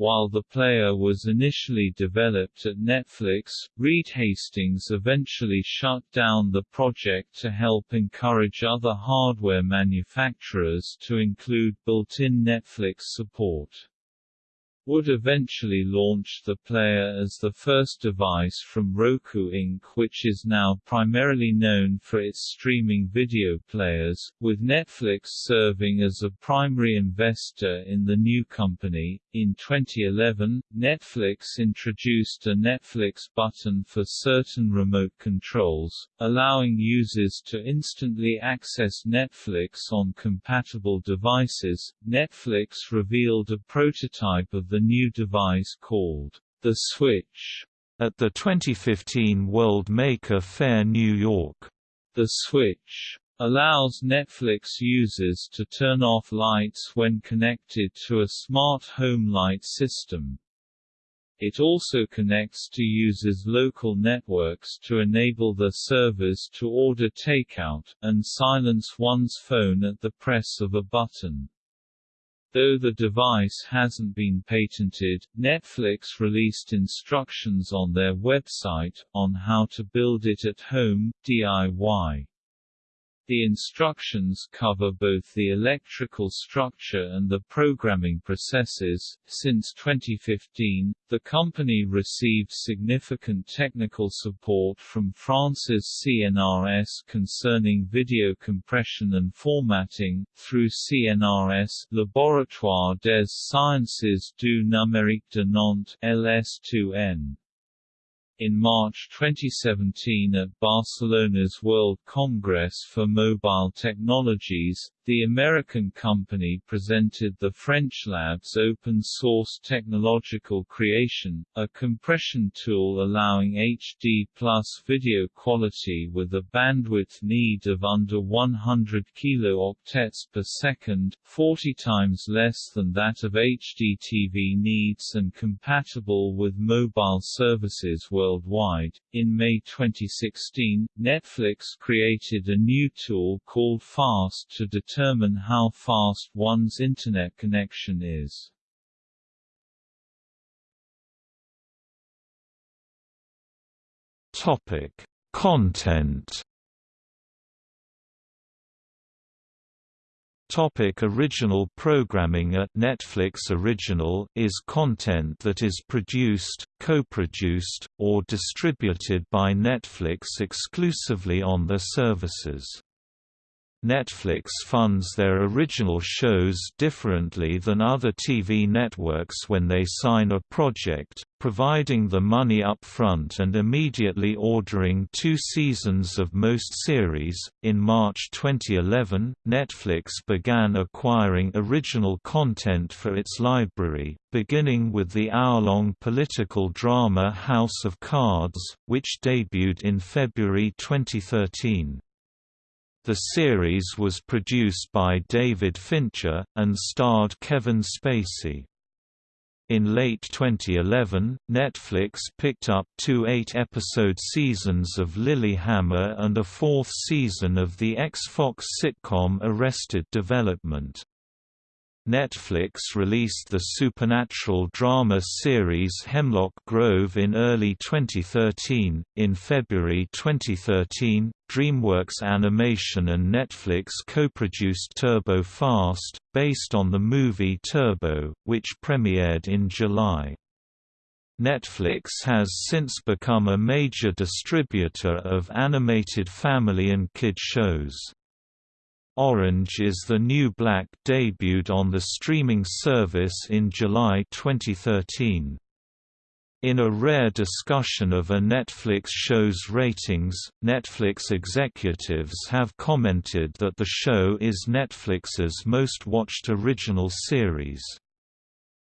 While the player was initially developed at Netflix, Reed Hastings eventually shut down the project to help encourage other hardware manufacturers to include built-in Netflix support would eventually launch the player as the first device from Roku Inc. which is now primarily known for its streaming video players, with Netflix serving as a primary investor in the new company. In 2011, Netflix introduced a Netflix button for certain remote controls, allowing users to instantly access Netflix on compatible devices. Netflix revealed a prototype of the new device called the Switch at the 2015 World Maker Faire New York. The Switch allows Netflix users to turn off lights when connected to a smart home light system. It also connects to users' local networks to enable the servers to order takeout, and silence one's phone at the press of a button. Though the device hasn't been patented, Netflix released instructions on their website, on how to build it at home, DIY. The instructions cover both the electrical structure and the programming processes. Since 2015, the company received significant technical support from France's CNRS concerning video compression and formatting, through CNRS Laboratoire des Sciences du Numérique de Nantes LS2N. In March 2017 at Barcelona's World Congress for Mobile Technologies, the American company presented the French lab's open-source technological creation, a compression tool allowing HD plus video quality with a bandwidth need of under 100 kilooctets per second, 40 times less than that of HDTV needs and compatible with mobile services worldwide. In May 2016, Netflix created a new tool called FAST to determine determine how fast one's Internet connection is. Topic: Content. Topic original programming At Netflix Original is content that is produced, co-produced, or distributed by Netflix exclusively on their services. Netflix funds their original shows differently than other TV networks when they sign a project, providing the money up front and immediately ordering two seasons of most series. In March 2011, Netflix began acquiring original content for its library, beginning with the hour-long political drama House of Cards, which debuted in February 2013. The series was produced by David Fincher, and starred Kevin Spacey. In late 2011, Netflix picked up two eight-episode seasons of Lilyhammer and a fourth season of the ex-Fox sitcom Arrested Development. Netflix released the supernatural drama series Hemlock Grove in early 2013. In February 2013, DreamWorks Animation and Netflix co-produced Turbo Fast, based on the movie Turbo, which premiered in July. Netflix has since become a major distributor of animated family and kid shows. Orange is the New Black debuted on the streaming service in July 2013. In a rare discussion of a Netflix show's ratings, Netflix executives have commented that the show is Netflix's most watched original series.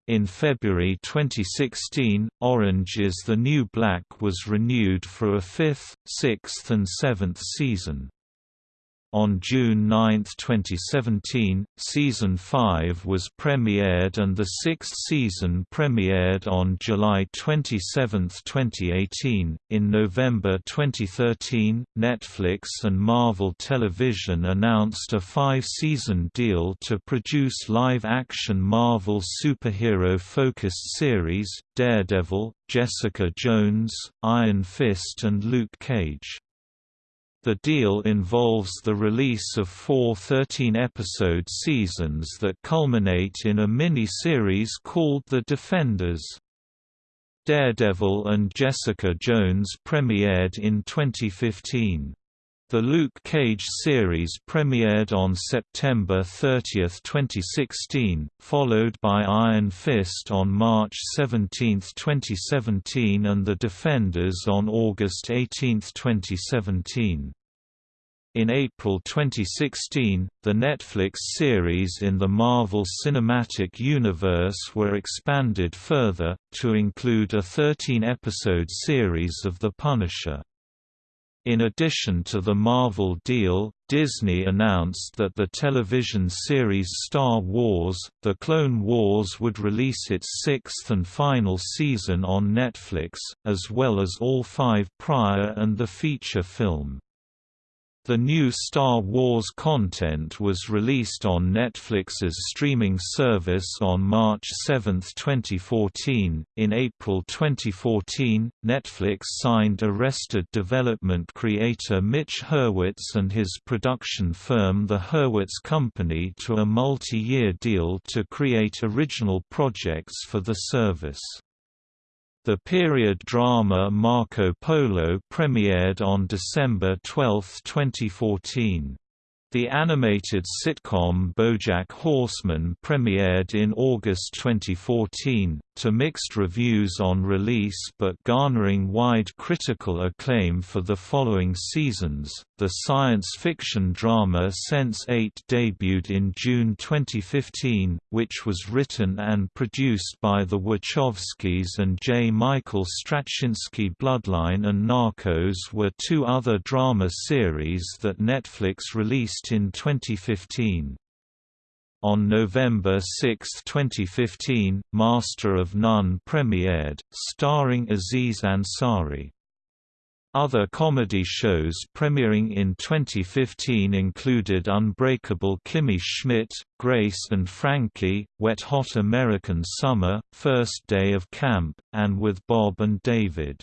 In February 2016, Orange is the New Black was renewed for a fifth, sixth and seventh season. On June 9, 2017, Season 5 was premiered and the sixth season premiered on July 27, 2018. In November 2013, Netflix and Marvel Television announced a five season deal to produce live action Marvel superhero focused series Daredevil, Jessica Jones, Iron Fist, and Luke Cage. The deal involves the release of four 13-episode seasons that culminate in a mini-series called The Defenders. Daredevil and Jessica Jones premiered in 2015. The Luke Cage series premiered on September 30, 2016, followed by Iron Fist on March 17, 2017 and The Defenders on August 18, 2017. In April 2016, the Netflix series in the Marvel Cinematic Universe were expanded further, to include a 13-episode series of The Punisher. In addition to the Marvel deal, Disney announced that the television series Star Wars, The Clone Wars would release its sixth and final season on Netflix, as well as all five prior and the feature film. The new Star Wars content was released on Netflix's streaming service on March 7, 2014. In April 2014, Netflix signed Arrested development creator Mitch Hurwitz and his production firm The Hurwitz Company to a multi year deal to create original projects for the service. The period drama Marco Polo premiered on December 12, 2014. The animated sitcom BoJack Horseman premiered in August 2014, to mixed reviews on release but garnering wide critical acclaim for the following seasons. The science fiction drama Sense8 debuted in June 2015, which was written and produced by the Wachowskis and J. Michael Straczynski. Bloodline and Narcos were two other drama series that Netflix released in 2015. On November 6, 2015, Master of None premiered, starring Aziz Ansari. Other comedy shows premiering in 2015 included Unbreakable Kimmy Schmidt, Grace and Frankie, Wet Hot American Summer, First Day of Camp, and With Bob and David.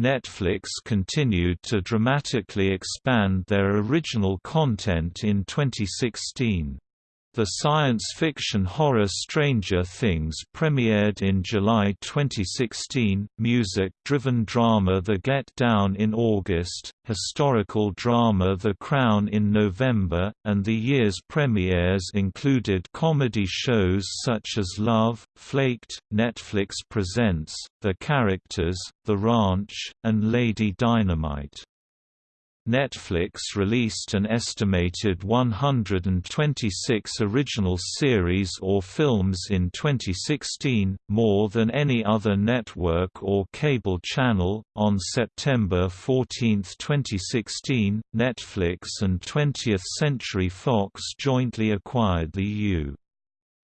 Netflix continued to dramatically expand their original content in 2016. The science fiction horror Stranger Things premiered in July 2016, music-driven drama The Get Down in August, historical drama The Crown in November, and the year's premieres included comedy shows such as Love, Flaked, Netflix Presents, The Characters, The Ranch, and Lady Dynamite. Netflix released an estimated 126 original series or films in 2016, more than any other network or cable channel. On September 14, 2016, Netflix and 20th Century Fox jointly acquired the U.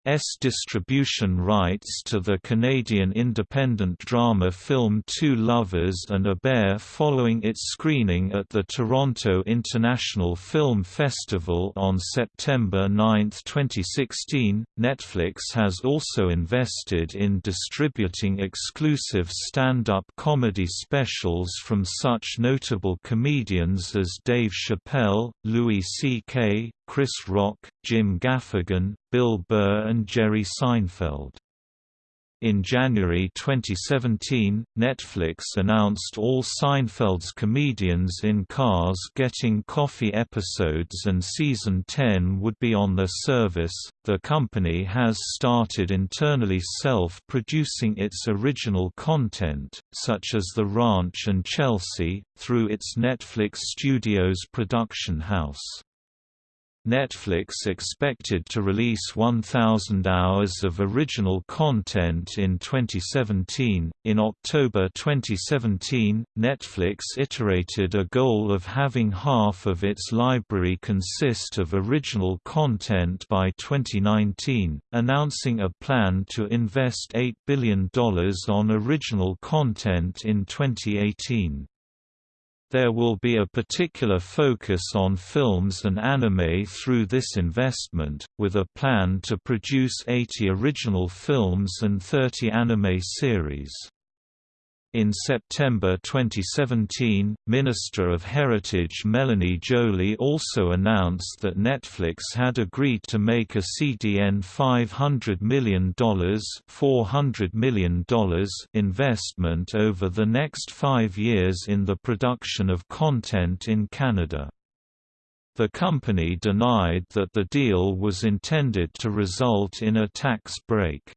S distribution rights to the Canadian independent drama film Two Lovers and a Bear following its screening at the Toronto International Film Festival on September 9, 2016. Netflix has also invested in distributing exclusive stand-up comedy specials from such notable comedians as Dave Chappelle, Louis C.K., Chris Rock, Jim Gaffigan, Bill Burr and Jerry Seinfeld. In January 2017, Netflix announced all Seinfeld's comedians in Cars Getting Coffee episodes and season 10 would be on their service. The company has started internally self producing its original content, such as The Ranch and Chelsea, through its Netflix Studios production house. Netflix expected to release 1,000 hours of original content in 2017. In October 2017, Netflix iterated a goal of having half of its library consist of original content by 2019, announcing a plan to invest $8 billion on original content in 2018. There will be a particular focus on films and anime through this investment, with a plan to produce 80 original films and 30 anime series. In September 2017, Minister of Heritage Melanie Joly also announced that Netflix had agreed to make a CDN $500 million, $400 million investment over the next five years in the production of content in Canada. The company denied that the deal was intended to result in a tax break.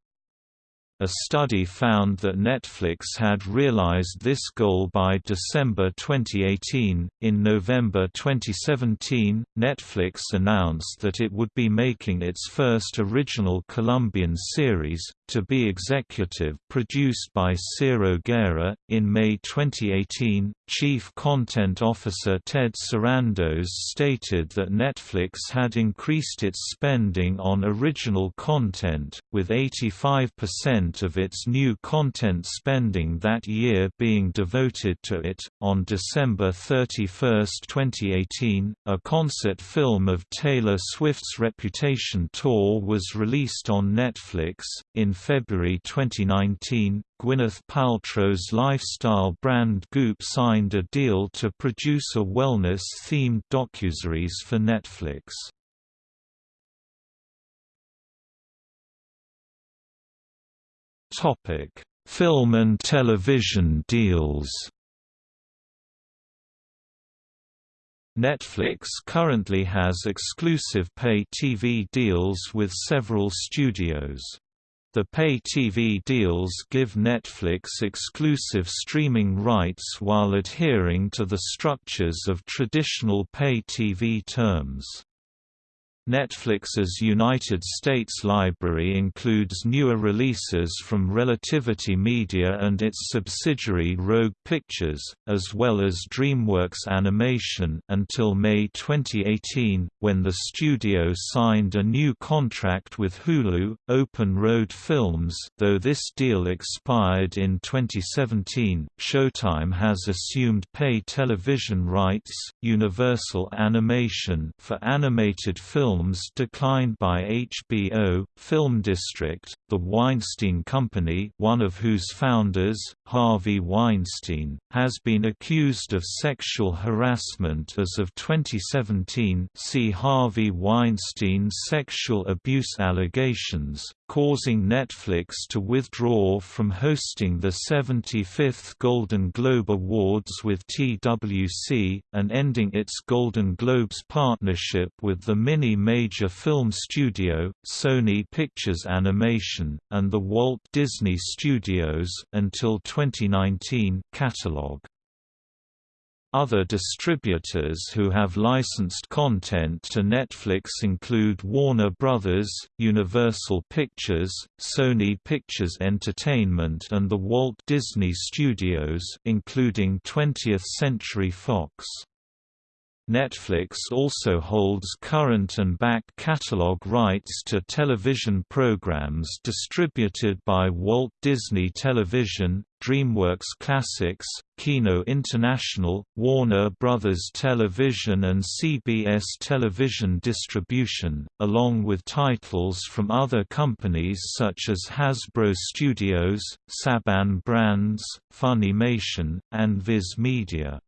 A study found that Netflix had realized this goal by December 2018. In November 2017, Netflix announced that it would be making its first original Colombian series, to be executive produced by Ciro Guerra. In May 2018, Chief Content Officer Ted Sarandos stated that Netflix had increased its spending on original content, with 85% of its new content spending that year being devoted to it. On December 31, 2018, a concert film of Taylor Swift's Reputation tour was released on Netflix. In February 2019, Gwyneth Paltrow's lifestyle brand Goop signed a deal to produce a wellness-themed docuseries for Netflix. Film and television deals. Netflix currently has exclusive pay TV deals with several studios. The pay TV deals give Netflix exclusive streaming rights while adhering to the structures of traditional pay TV terms. Netflix's United States library includes newer releases from Relativity Media and its subsidiary Rogue Pictures, as well as DreamWorks Animation until May 2018, when the studio signed a new contract with Hulu, Open Road Films. Though this deal expired in 2017, Showtime has assumed pay television rights, Universal Animation for animated films films declined by HBO, Film District, The Weinstein Company one of whose founders, Harvey Weinstein, has been accused of sexual harassment as of 2017 see Harvey Weinstein's sexual abuse allegations, causing Netflix to withdraw from hosting the 75th Golden Globe Awards with TWC, and ending its Golden Globes partnership with the mini-major film studio, Sony Pictures Animation, and the Walt Disney Studios until 2019 catalog. Other distributors who have licensed content to Netflix include Warner Bros., Universal Pictures, Sony Pictures Entertainment and the Walt Disney Studios including 20th Century Fox. Netflix also holds current and back catalog rights to television programs distributed by Walt Disney Television, DreamWorks Classics, Kino International, Warner Bros. Television and CBS Television Distribution, along with titles from other companies such as Hasbro Studios, Saban Brands, Funimation, and Viz Media.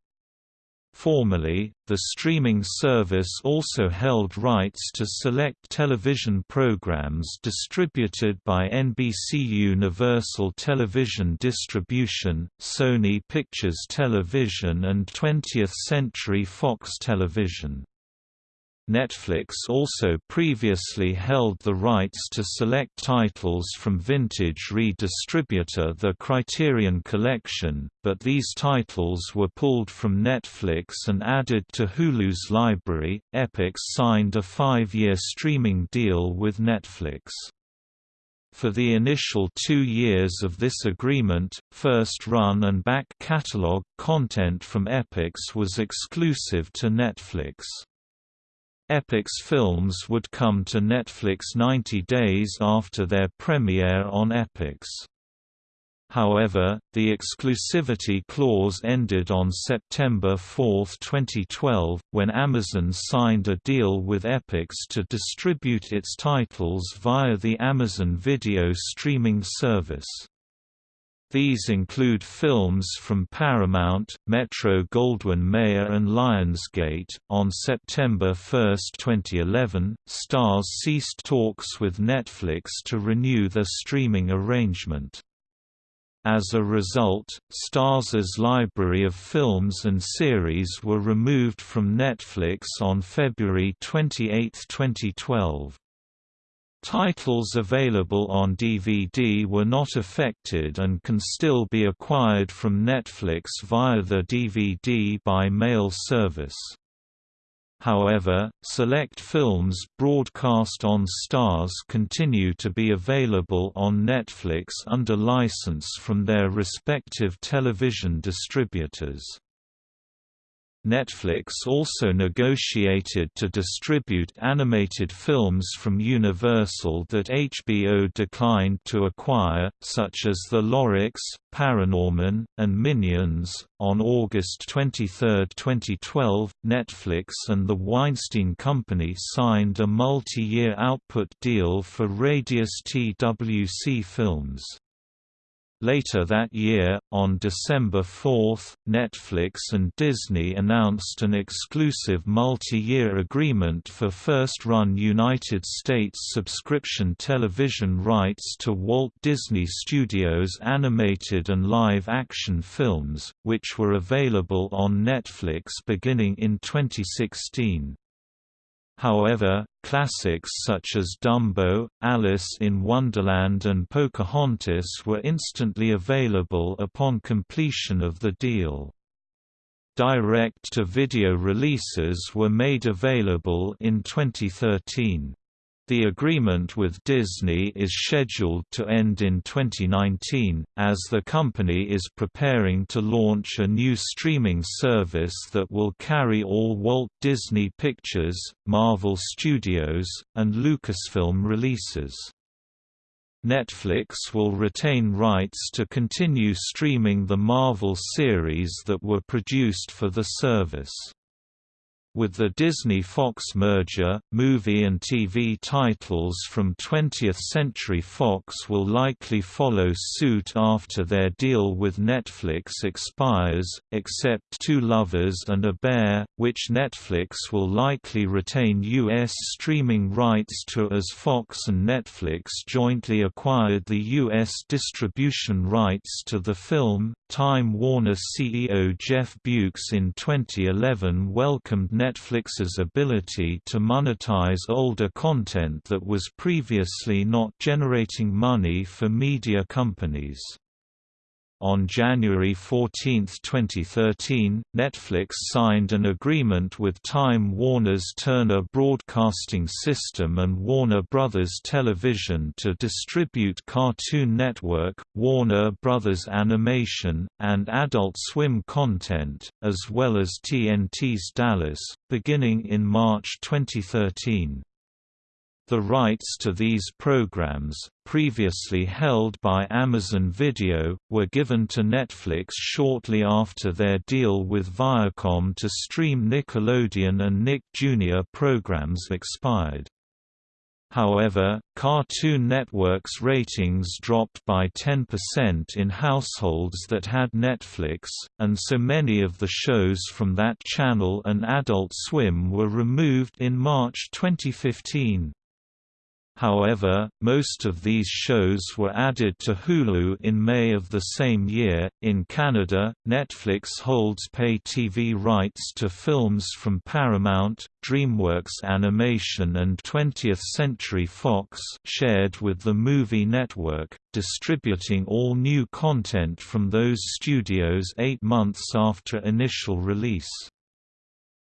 Formerly, the streaming service also held rights to select television programs distributed by NBC Universal Television Distribution, Sony Pictures Television and 20th Century Fox Television. Netflix also previously held the rights to select titles from vintage redistributor The Criterion Collection, but these titles were pulled from Netflix and added to Hulu's library. Epix signed a five-year streaming deal with Netflix. For the initial two years of this agreement, first-run and back catalog content from Epix was exclusive to Netflix. Epix films would come to Netflix 90 days after their premiere on Epix. However, the exclusivity clause ended on September 4, 2012, when Amazon signed a deal with Epix to distribute its titles via the Amazon Video streaming service. These include films from Paramount, Metro-Goldwyn-Mayer and Lionsgate. On September 1, 2011, Starz ceased talks with Netflix to renew their streaming arrangement. As a result, Starz's library of films and series were removed from Netflix on February 28, 2012. Titles available on DVD were not affected and can still be acquired from Netflix via the DVD by mail service. However, select films broadcast on Starz continue to be available on Netflix under license from their respective television distributors. Netflix also negotiated to distribute animated films from Universal that HBO declined to acquire, such as The Lorax, Paranorman, and Minions. On August 23, 2012, Netflix and the Weinstein Company signed a multi year output deal for Radius TWC films. Later that year, on December 4, Netflix and Disney announced an exclusive multi-year agreement for first-run United States subscription television rights to Walt Disney Studios animated and live-action films, which were available on Netflix beginning in 2016. However, classics such as Dumbo, Alice in Wonderland and Pocahontas were instantly available upon completion of the deal. Direct-to-video releases were made available in 2013. The agreement with Disney is scheduled to end in 2019, as the company is preparing to launch a new streaming service that will carry all Walt Disney Pictures, Marvel Studios, and Lucasfilm releases. Netflix will retain rights to continue streaming the Marvel series that were produced for the service. With the Disney-Fox merger, movie and TV titles from 20th Century Fox will likely follow suit after their deal with Netflix expires, except Two Lovers and a Bear, which Netflix will likely retain U.S. streaming rights to as Fox and Netflix jointly acquired the U.S. distribution rights to the film. Time Warner CEO Jeff Bewkes in 2011 welcomed Netflix Netflix's ability to monetize older content that was previously not generating money for media companies. On January 14, 2013, Netflix signed an agreement with Time Warner's Turner Broadcasting System and Warner Bros. Television to distribute Cartoon Network, Warner Bros. Animation, and Adult Swim content, as well as TNT's Dallas, beginning in March 2013. The rights to these programs, previously held by Amazon Video, were given to Netflix shortly after their deal with Viacom to stream Nickelodeon and Nick Jr. programs expired. However, Cartoon Network's ratings dropped by 10% in households that had Netflix, and so many of the shows from that channel and Adult Swim were removed in March 2015. However, most of these shows were added to Hulu in May of the same year. In Canada, Netflix holds pay TV rights to films from Paramount, DreamWorks Animation, and 20th Century Fox, shared with the Movie Network, distributing all new content from those studios eight months after initial release.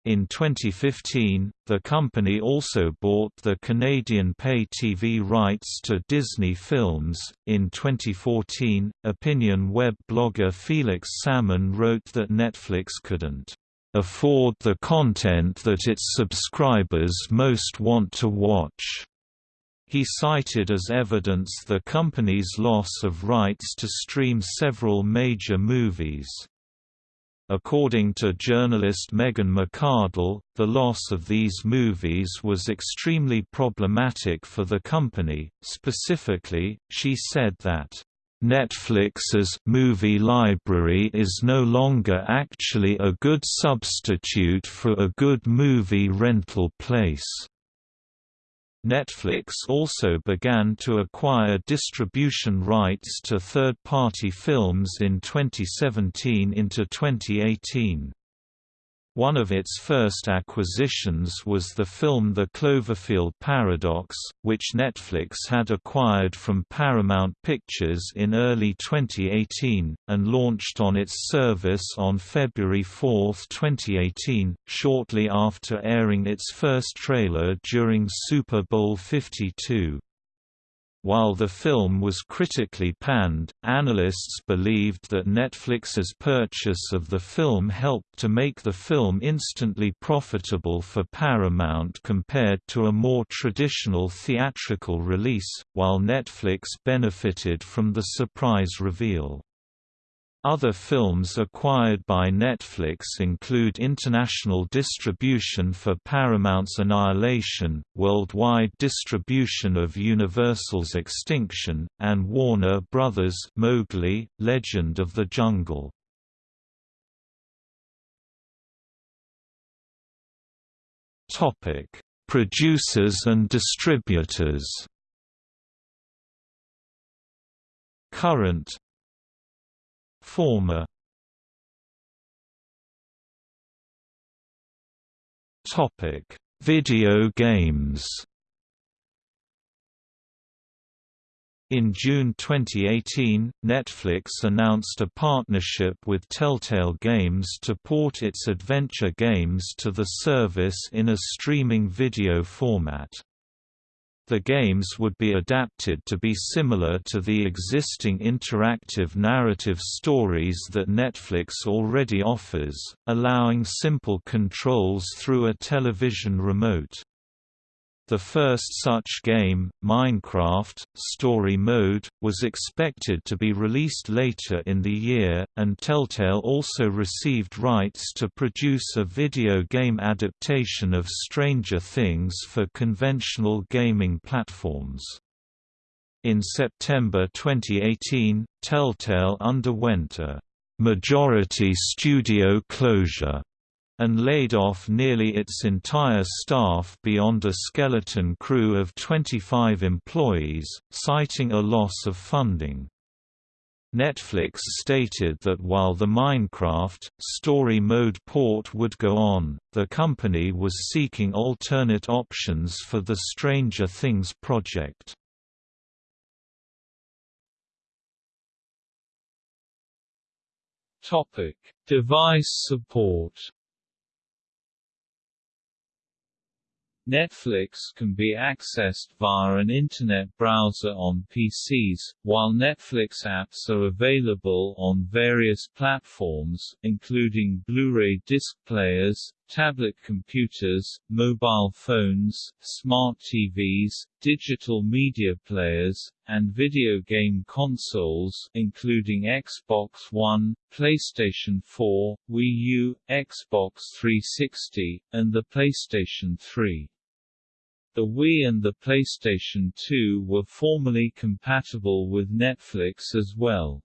In 2015, the company also bought the Canadian pay TV rights to Disney Films. In 2014, opinion web blogger Felix Salmon wrote that Netflix couldn't afford the content that its subscribers most want to watch. He cited as evidence the company's loss of rights to stream several major movies. According to journalist Megan McArdle, the loss of these movies was extremely problematic for the company. Specifically, she said that Netflix's movie library is no longer actually a good substitute for a good movie rental place. Netflix also began to acquire distribution rights to third-party films in 2017 into 2018. One of its first acquisitions was the film The Cloverfield Paradox, which Netflix had acquired from Paramount Pictures in early 2018, and launched on its service on February 4, 2018, shortly after airing its first trailer during Super Bowl 52. While the film was critically panned, analysts believed that Netflix's purchase of the film helped to make the film instantly profitable for Paramount compared to a more traditional theatrical release, while Netflix benefited from the surprise reveal. Other films acquired by Netflix include international distribution for Paramount's Annihilation, worldwide distribution of Universal's Extinction, and Warner Brothers' Mowgli, Legend of the Jungle. Producers and distributors Current Former Topic: Video games. In June 2018, Netflix announced a partnership with Telltale Games to port its adventure games to the service in a streaming video format. The games would be adapted to be similar to the existing interactive narrative stories that Netflix already offers, allowing simple controls through a television remote. The first such game, Minecraft, Story Mode, was expected to be released later in the year, and Telltale also received rights to produce a video game adaptation of Stranger Things for conventional gaming platforms. In September 2018, Telltale underwent a majority studio closure and laid off nearly its entire staff beyond a skeleton crew of 25 employees, citing a loss of funding. Netflix stated that while the Minecraft, story mode port would go on, the company was seeking alternate options for the Stranger Things project. Topic: Device support Netflix can be accessed via an Internet browser on PCs, while Netflix apps are available on various platforms, including Blu-ray disc players, tablet computers, mobile phones, smart TVs, digital media players, and video game consoles including Xbox One, PlayStation 4, Wii U, Xbox 360, and the PlayStation 3. The Wii and the PlayStation 2 were formerly compatible with Netflix as well.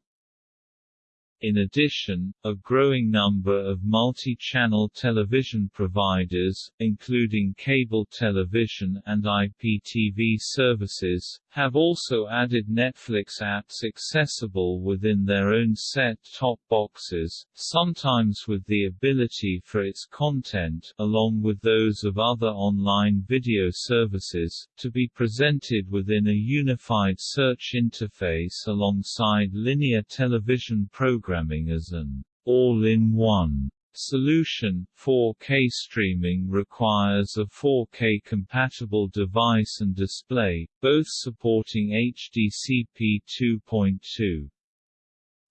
In addition, a growing number of multi-channel television providers, including cable television and IPTV services, have also added Netflix apps accessible within their own set-top boxes, sometimes with the ability for its content, along with those of other online video services, to be presented within a unified search interface alongside linear television programming as an all-in-one solution. 4K streaming requires a 4K compatible device and display, both supporting HDCP 2.2.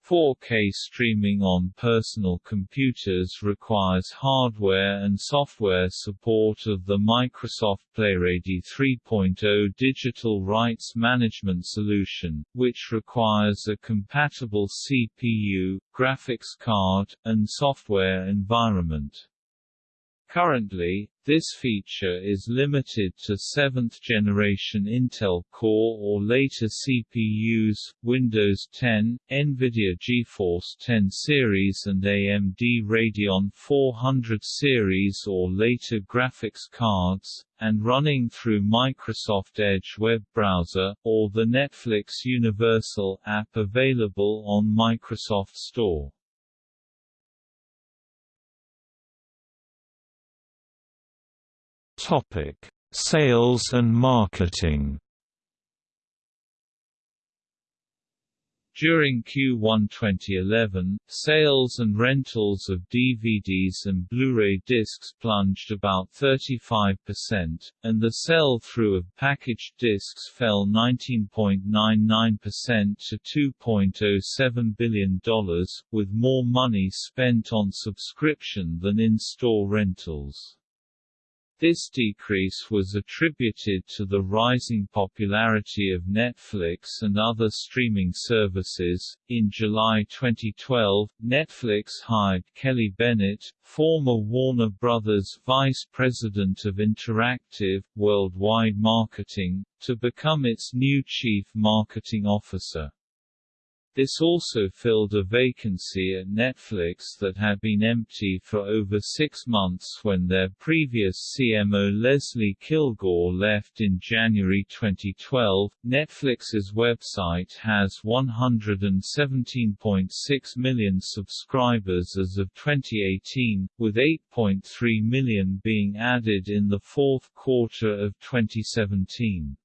4K streaming on personal computers requires hardware and software support of the Microsoft PlayReady 3.0 digital rights management solution, which requires a compatible CPU, graphics card, and software environment. Currently, this feature is limited to 7th-generation Intel Core or later CPUs, Windows 10, NVIDIA GeForce 10 series and AMD Radeon 400 series or later graphics cards, and running through Microsoft Edge web browser, or the Netflix Universal app available on Microsoft Store. Topic: Sales and marketing. During Q1 2011, sales and rentals of DVDs and Blu-ray discs plunged about 35%, and the sell-through of packaged discs fell 19.99% to $2.07 billion, with more money spent on subscription than in-store rentals. This decrease was attributed to the rising popularity of Netflix and other streaming services. In July 2012, Netflix hired Kelly Bennett, former Warner Brothers vice president of interactive, worldwide marketing, to become its new chief marketing officer. This also filled a vacancy at Netflix that had been empty for over six months when their previous CMO Leslie Kilgore left in January 2012. Netflix's website has 117.6 million subscribers as of 2018, with 8.3 million being added in the fourth quarter of 2017.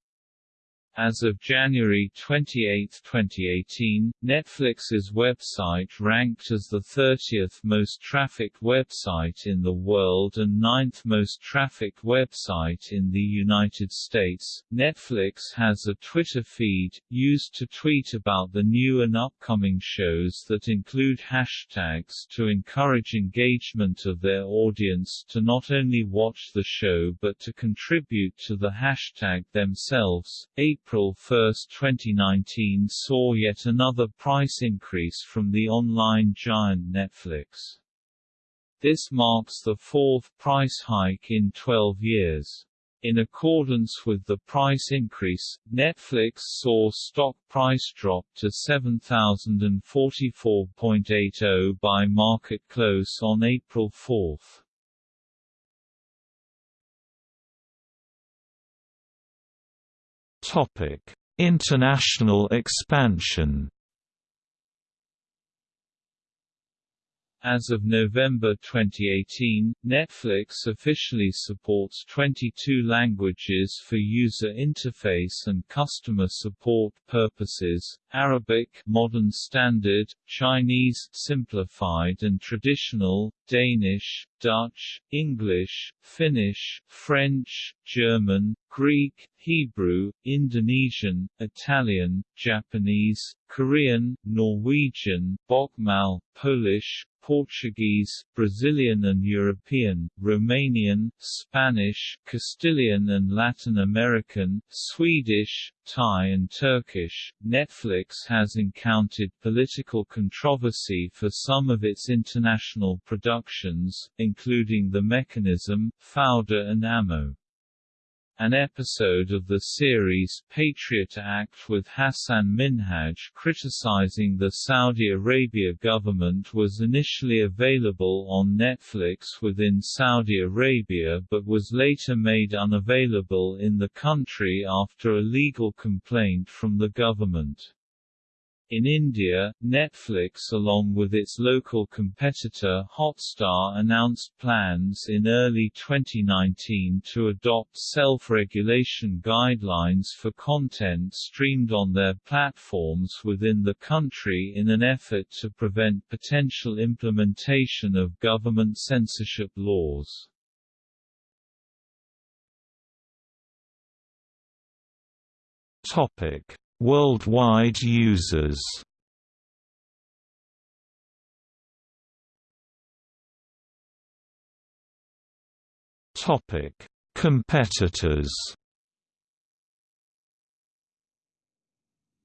As of January 28, 2018, Netflix's website ranked as the 30th most trafficked website in the world and 9th most trafficked website in the United States. Netflix has a Twitter feed, used to tweet about the new and upcoming shows that include hashtags to encourage engagement of their audience to not only watch the show but to contribute to the hashtag themselves. April April 1, 2019 saw yet another price increase from the online giant Netflix. This marks the fourth price hike in 12 years. In accordance with the price increase, Netflix saw stock price drop to 7,044.80 by market close on April 4. International expansion. As of November 2018, Netflix officially supports 22 languages for user interface and customer support purposes, Arabic Modern Standard, Chinese Simplified and Traditional, Danish, Dutch, English, Finnish, French, German, Greek, Hebrew, Indonesian, Italian, Japanese, Korean, Norwegian, Bokmal, Polish, Portuguese, Brazilian and European, Romanian, Spanish, Castilian and Latin American, Swedish, Thai and Turkish. Netflix has encountered political controversy for some of its international productions, including The Mechanism, Fauda and Amo. An episode of the series Patriot Act with Hasan Minhaj criticizing the Saudi Arabia government was initially available on Netflix within Saudi Arabia but was later made unavailable in the country after a legal complaint from the government. In India, Netflix along with its local competitor Hotstar announced plans in early 2019 to adopt self-regulation guidelines for content streamed on their platforms within the country in an effort to prevent potential implementation of government censorship laws. Topic Worldwide users Topic: Competitors.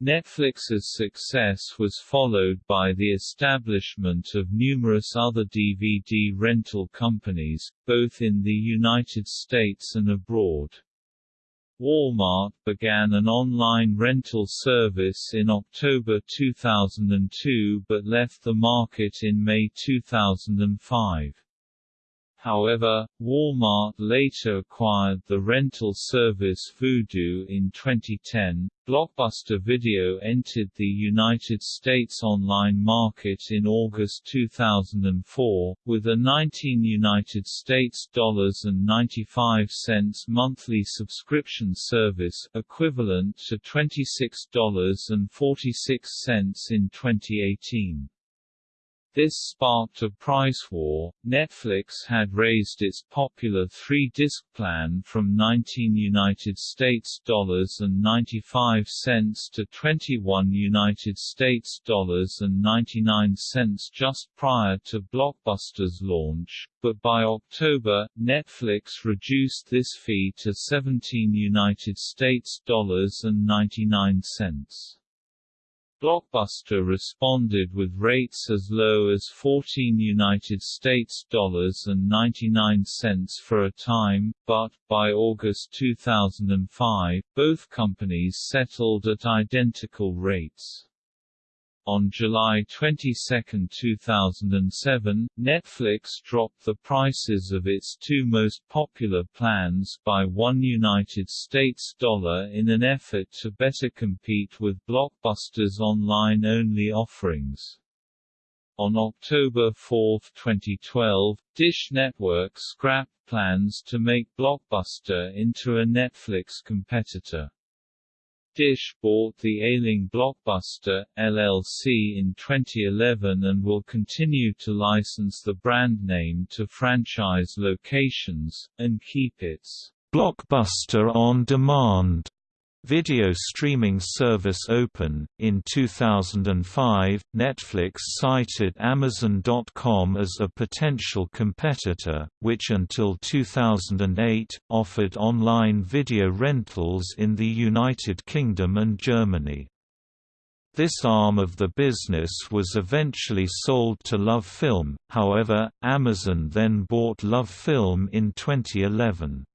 Netflix's success was followed by the establishment of numerous other DVD rental companies, both in the United States and abroad. Walmart began an online rental service in October 2002 but left the market in May 2005. However, Walmart later acquired the rental service Vudu in 2010. Blockbuster Video entered the United States online market in August 2004 with a 19 United States dollars and 95 cents monthly subscription service equivalent to $26.46 in 2018. This sparked a price war. Netflix had raised its popular three-disc plan from 19 United States dollars and 95 cents to 21 United States dollars and 99 cents just prior to Blockbuster's launch, but by October, Netflix reduced this fee to 17 United States dollars and 99 cents. Blockbuster responded with rates as low as 14 United States dollars and 99 cents for a time, but by August 2005, both companies settled at identical rates. On July 22, 2007, Netflix dropped the prices of its two most popular plans by one United States dollar in an effort to better compete with Blockbuster's online-only offerings. On October 4, 2012, Dish Network scrapped plans to make Blockbuster into a Netflix competitor. Dish bought the Ailing Blockbuster, LLC in 2011 and will continue to license the brand name to franchise locations, and keep its Blockbuster on Demand Video streaming service Open. In 2005, Netflix cited Amazon.com as a potential competitor, which until 2008, offered online video rentals in the United Kingdom and Germany. This arm of the business was eventually sold to LoveFilm, however, Amazon then bought LoveFilm in 2011.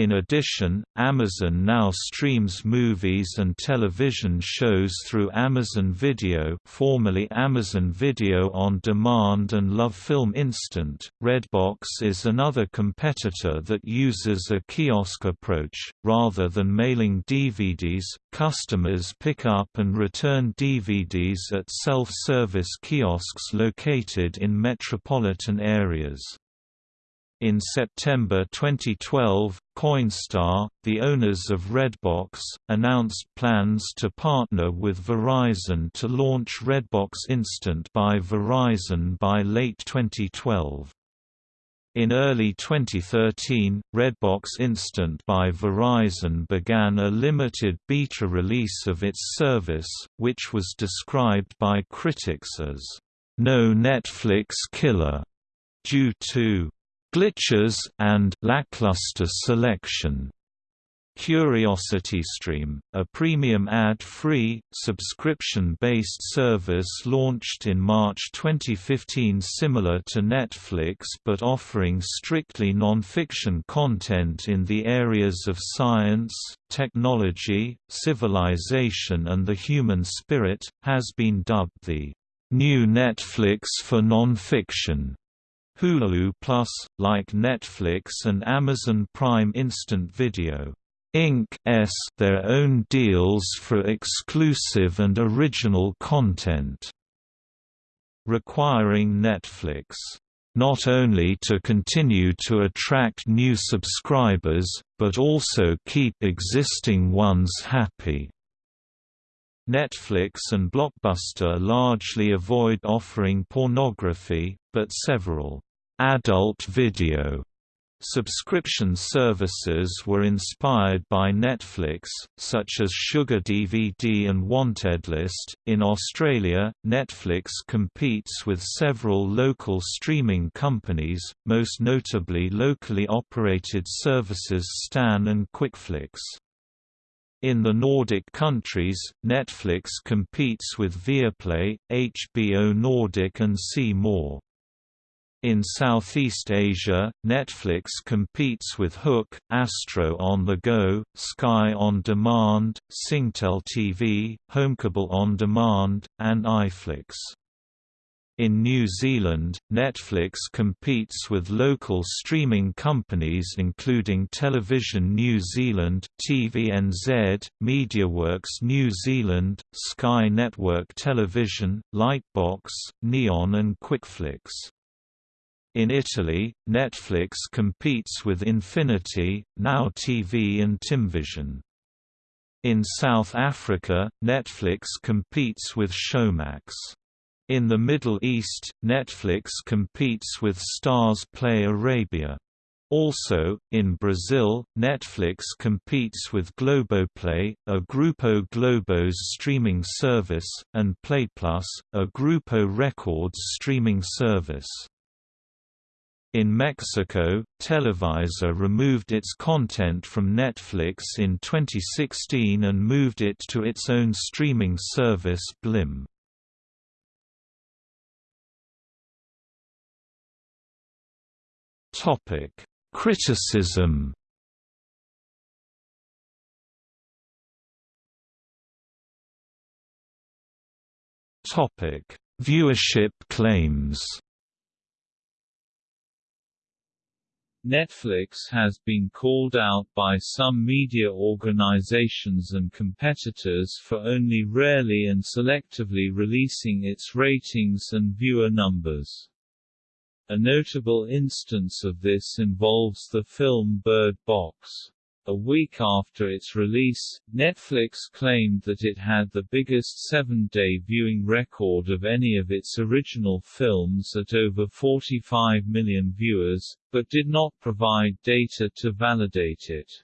In addition, Amazon now streams movies and television shows through Amazon Video formerly Amazon Video on Demand and LoveFilm Instant. Redbox is another competitor that uses a kiosk approach. Rather than mailing DVDs, customers pick up and return DVDs at self-service kiosks located in metropolitan areas. In September 2012, Coinstar, the owners of Redbox, announced plans to partner with Verizon to launch Redbox Instant by Verizon by late 2012. In early 2013, Redbox Instant by Verizon began a limited beta release of its service, which was described by critics as, "...no Netflix killer", due to glitches and lackluster selection. CuriosityStream, a premium ad-free, subscription-based service launched in March 2015 similar to Netflix but offering strictly non-fiction content in the areas of science, technology, civilization and the human spirit, has been dubbed the "...new Netflix for non-fiction." Hulu Plus, like Netflix and Amazon Prime Instant Video Inc.'s their own deals for exclusive and original content, requiring Netflix not only to continue to attract new subscribers, but also keep existing ones happy. Netflix and Blockbuster largely avoid offering pornography, but several adult video Subscription services were inspired by Netflix, such as Sugar DVD and Wantedlist. In Australia, Netflix competes with several local streaming companies, most notably locally operated services Stan and QuickFlix. In the Nordic countries, Netflix competes with Viaplay, HBO Nordic and C More. In Southeast Asia, Netflix competes with HOOQ, Astro on the Go, Sky On Demand, Singtel TV, Homecable On Demand, and iFlix. In New Zealand, Netflix competes with local streaming companies including Television New Zealand, TVNZ, MediaWorks New Zealand, Sky Network Television, Lightbox, Neon and QuickFlix. In Italy, Netflix competes with Infinity, Now TV and Timvision. In South Africa, Netflix competes with Showmax. In the Middle East, Netflix competes with Starz Play Arabia. Also, in Brazil, Netflix competes with Globoplay, a Grupo Globo's streaming service, and PlayPlus, a Grupo Records streaming service. In Mexico, Televisa removed its content from Netflix in 2016 and moved it to its own streaming service Blim. Criticism Viewership claims Netflix has been called out by some media organizations and competitors for only rarely and selectively releasing its ratings and viewer numbers. A notable instance of this involves the film Bird Box. A week after its release, Netflix claimed that it had the biggest seven-day viewing record of any of its original films at over 45 million viewers, but did not provide data to validate it.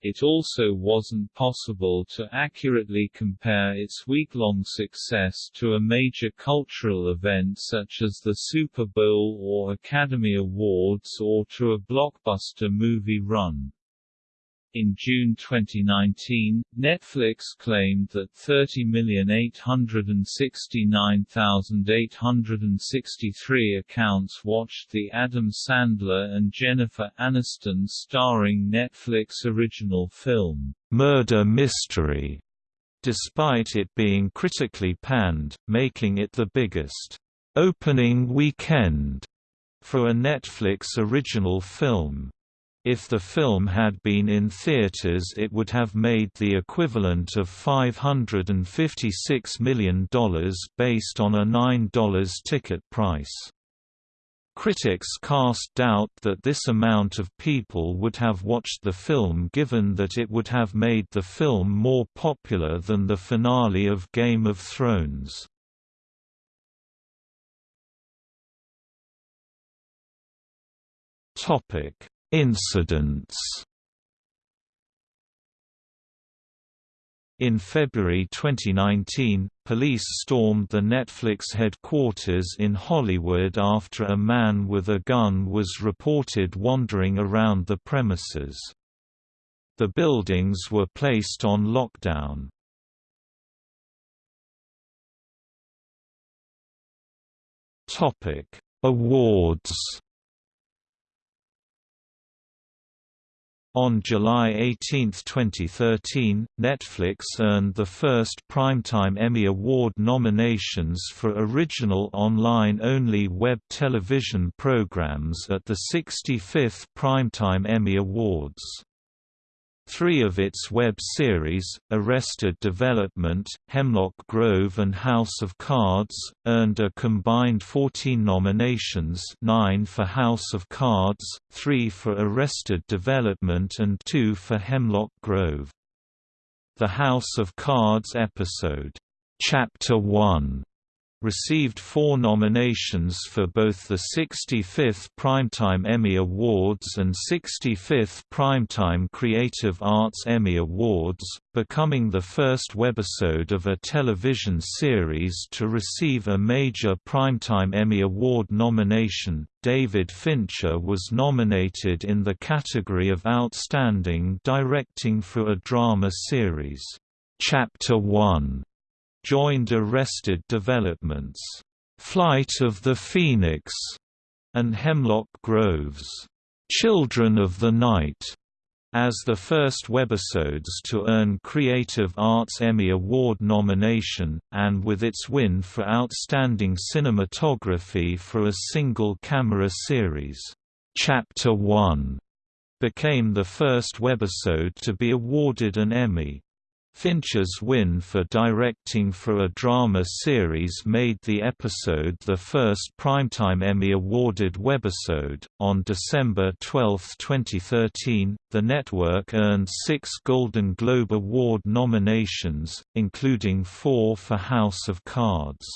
It also wasn't possible to accurately compare its week-long success to a major cultural event such as the Super Bowl or Academy Awards or to a blockbuster movie run. In June 2019, Netflix claimed that 30,869,863 accounts watched the Adam Sandler and Jennifer Aniston starring Netflix original film, Murder Mystery, despite it being critically panned, making it the biggest opening weekend for a Netflix original film. If the film had been in theaters it would have made the equivalent of $556 million based on a $9 ticket price. Critics cast doubt that this amount of people would have watched the film given that it would have made the film more popular than the finale of Game of Thrones. Topic Incidents In February 2019, police stormed the Netflix headquarters in Hollywood after a man with a gun was reported wandering around the premises. The buildings were placed on lockdown. Awards. On July 18, 2013, Netflix earned the first Primetime Emmy Award nominations for original online-only web television programs at the 65th Primetime Emmy Awards. Three of its web series, Arrested Development, Hemlock Grove and House of Cards, earned a combined 14 nominations 9 for House of Cards, 3 for Arrested Development and 2 for Hemlock Grove. The House of Cards episode, Chapter 1 received four nominations for both the 65th Primetime Emmy Awards and 65th Primetime Creative Arts Emmy Awards, becoming the first webisode of a television series to receive a major Primetime Emmy Award nomination. David Fincher was nominated in the category of Outstanding Directing for a Drama Series. Chapter 1 joined Arrested Development's Flight of the Phoenix and Hemlock Grove's Children of the Night as the first webisodes to earn Creative Arts Emmy Award nomination, and with its win for Outstanding Cinematography for a single-camera series. Chapter 1 became the first webisode to be awarded an Emmy. Fincher's win for directing for a drama series made the episode the first Primetime Emmy awarded webisode. On December 12, 2013, the network earned six Golden Globe Award nominations, including four for House of Cards.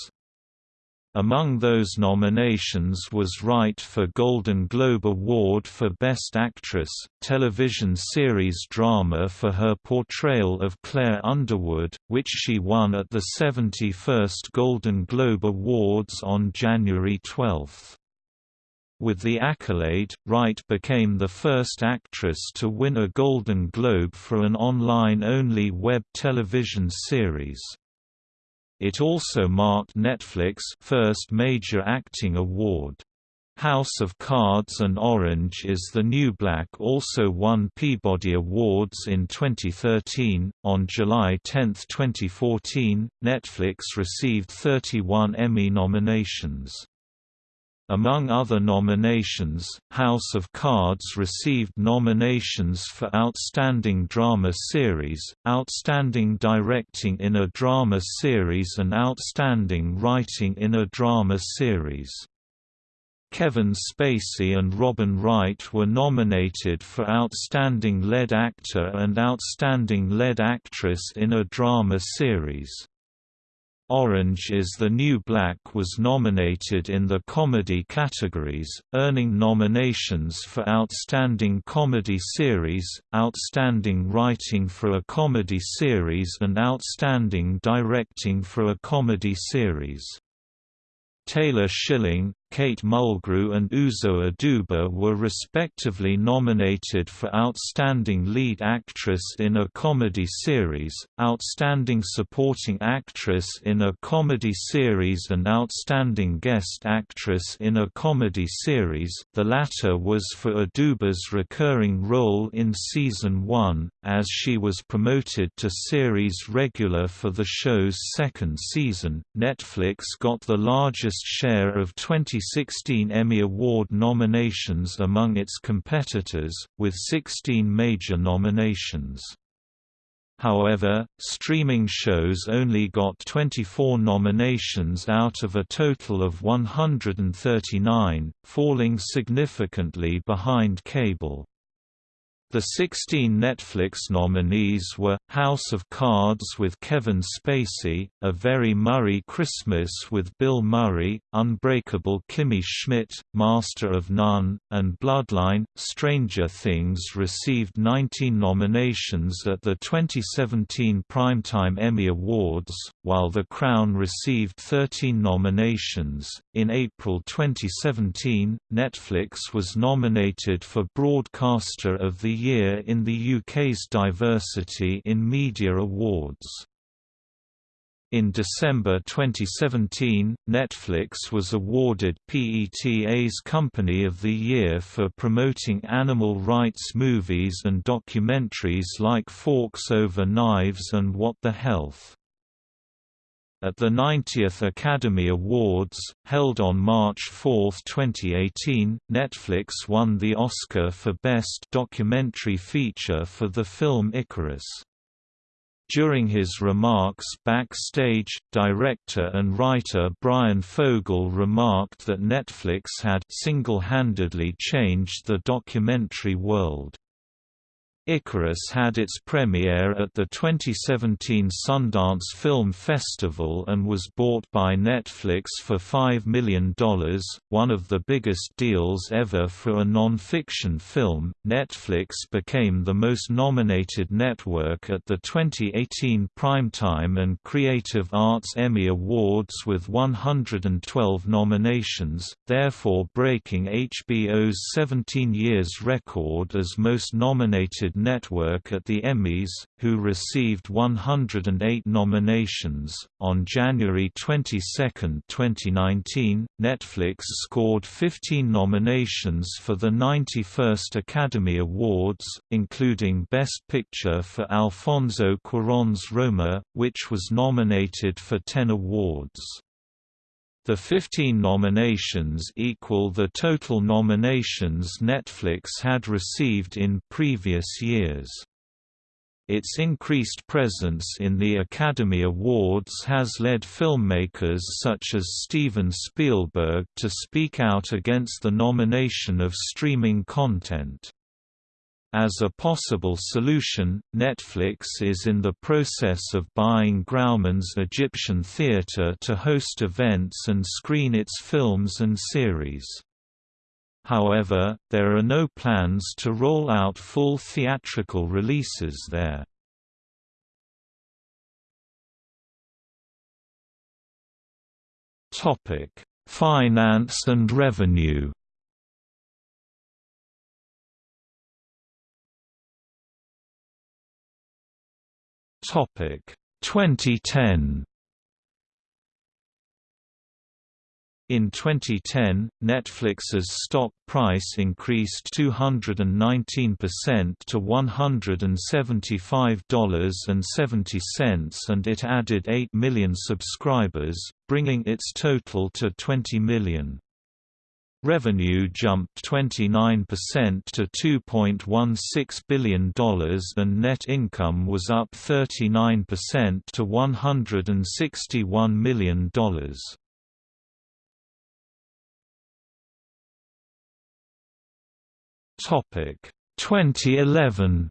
Among those nominations was Wright for Golden Globe Award for Best Actress, television series drama for her portrayal of Claire Underwood, which she won at the 71st Golden Globe Awards on January 12. With the accolade, Wright became the first actress to win a Golden Globe for an online-only web television series. It also marked Netflix' first major acting award. House of Cards and Orange is the New Black also won Peabody Awards in 2013. On July 10, 2014, Netflix received 31 Emmy nominations. Among other nominations, House of Cards received nominations for Outstanding Drama Series, Outstanding Directing in a Drama Series and Outstanding Writing in a Drama Series. Kevin Spacey and Robin Wright were nominated for Outstanding Lead Actor and Outstanding Lead Actress in a Drama Series. Orange is the New Black was nominated in the comedy categories, earning nominations for Outstanding Comedy Series, Outstanding Writing for a Comedy Series and Outstanding Directing for a Comedy Series. Taylor Schilling, Kate Mulgrew and Uzo Aduba were respectively nominated for Outstanding Lead Actress in a Comedy Series, Outstanding Supporting Actress in a Comedy Series and Outstanding Guest Actress in a Comedy Series the latter was for Aduba's recurring role in Season 1, as she was promoted to series regular for the show's second season. Netflix got the largest share of 20 2016 Emmy Award nominations among its competitors, with 16 major nominations. However, streaming shows only got 24 nominations out of a total of 139, falling significantly behind cable. The 16 Netflix nominees were, House of Cards with Kevin Spacey, A Very Murray Christmas with Bill Murray, Unbreakable Kimmy Schmidt, Master of None, and Bloodline. Stranger Things received 19 nominations at the 2017 Primetime Emmy Awards, while The Crown received 13 nominations. In April 2017, Netflix was nominated for Broadcaster of the Year in the UK's Diversity in Media Awards. In December 2017, Netflix was awarded PETA's Company of the Year for promoting animal rights movies and documentaries like Forks Over Knives and What the Health. At the 90th Academy Awards, held on March 4, 2018, Netflix won the Oscar for Best Documentary Feature for the film Icarus. During his remarks backstage, director and writer Bryan Fogel remarked that Netflix had single-handedly changed the documentary world. Icarus had its premiere at the 2017 Sundance Film Festival and was bought by Netflix for $5 million, one of the biggest deals ever for a non-fiction film. Netflix became the most nominated network at the 2018 Primetime and Creative Arts Emmy Awards with 112 nominations, therefore breaking HBO's 17 years record as most nominated Network at the Emmys, who received 108 nominations. On January 22, 2019, Netflix scored 15 nominations for the 91st Academy Awards, including Best Picture for Alfonso Cuarón's Roma, which was nominated for 10 awards. The 15 nominations equal the total nominations Netflix had received in previous years. Its increased presence in the Academy Awards has led filmmakers such as Steven Spielberg to speak out against the nomination of streaming content. As a possible solution, Netflix is in the process of buying Grauman's Egyptian Theatre to host events and screen its films and series. However, there are no plans to roll out full theatrical releases there. Finance and revenue Topic 2010 In 2010, Netflix's stock price increased 219% to $175.70 and it added 8 million subscribers, bringing its total to 20 million. Revenue jumped 29% to $2.16 billion and net income was up 39% to $161 million. Topic 2011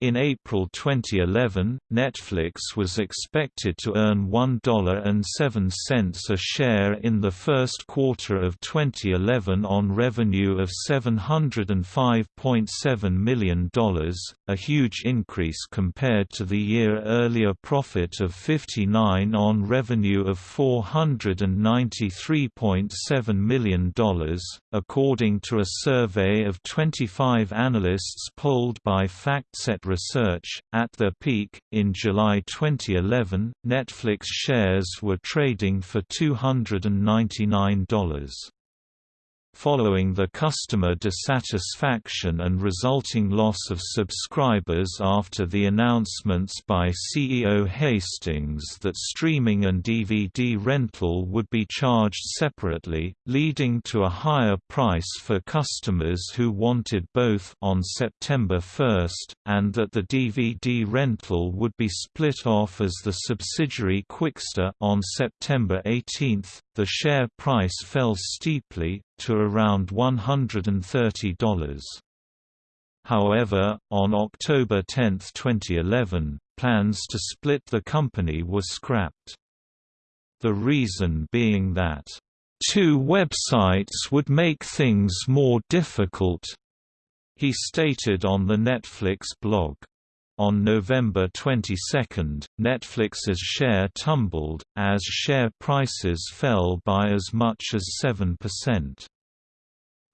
In April 2011, Netflix was expected to earn $1.07 a share in the first quarter of 2011 on revenue of $705.7 million, a huge increase compared to the year earlier profit of 59 on revenue of $493.7 million, according to a survey of 25 analysts polled by FactSet Research. At their peak, in July 2011, Netflix shares were trading for $299. Following the customer dissatisfaction and resulting loss of subscribers after the announcements by CEO Hastings that streaming and DVD rental would be charged separately, leading to a higher price for customers who wanted both on September 1, and that the DVD rental would be split off as the subsidiary Qwikster on September 18, the share price fell steeply, to around $130. However, on October 10, 2011, plans to split the company were scrapped. The reason being that, two websites would make things more difficult," he stated on the Netflix blog. On November 22, Netflix's share tumbled, as share prices fell by as much as 7%.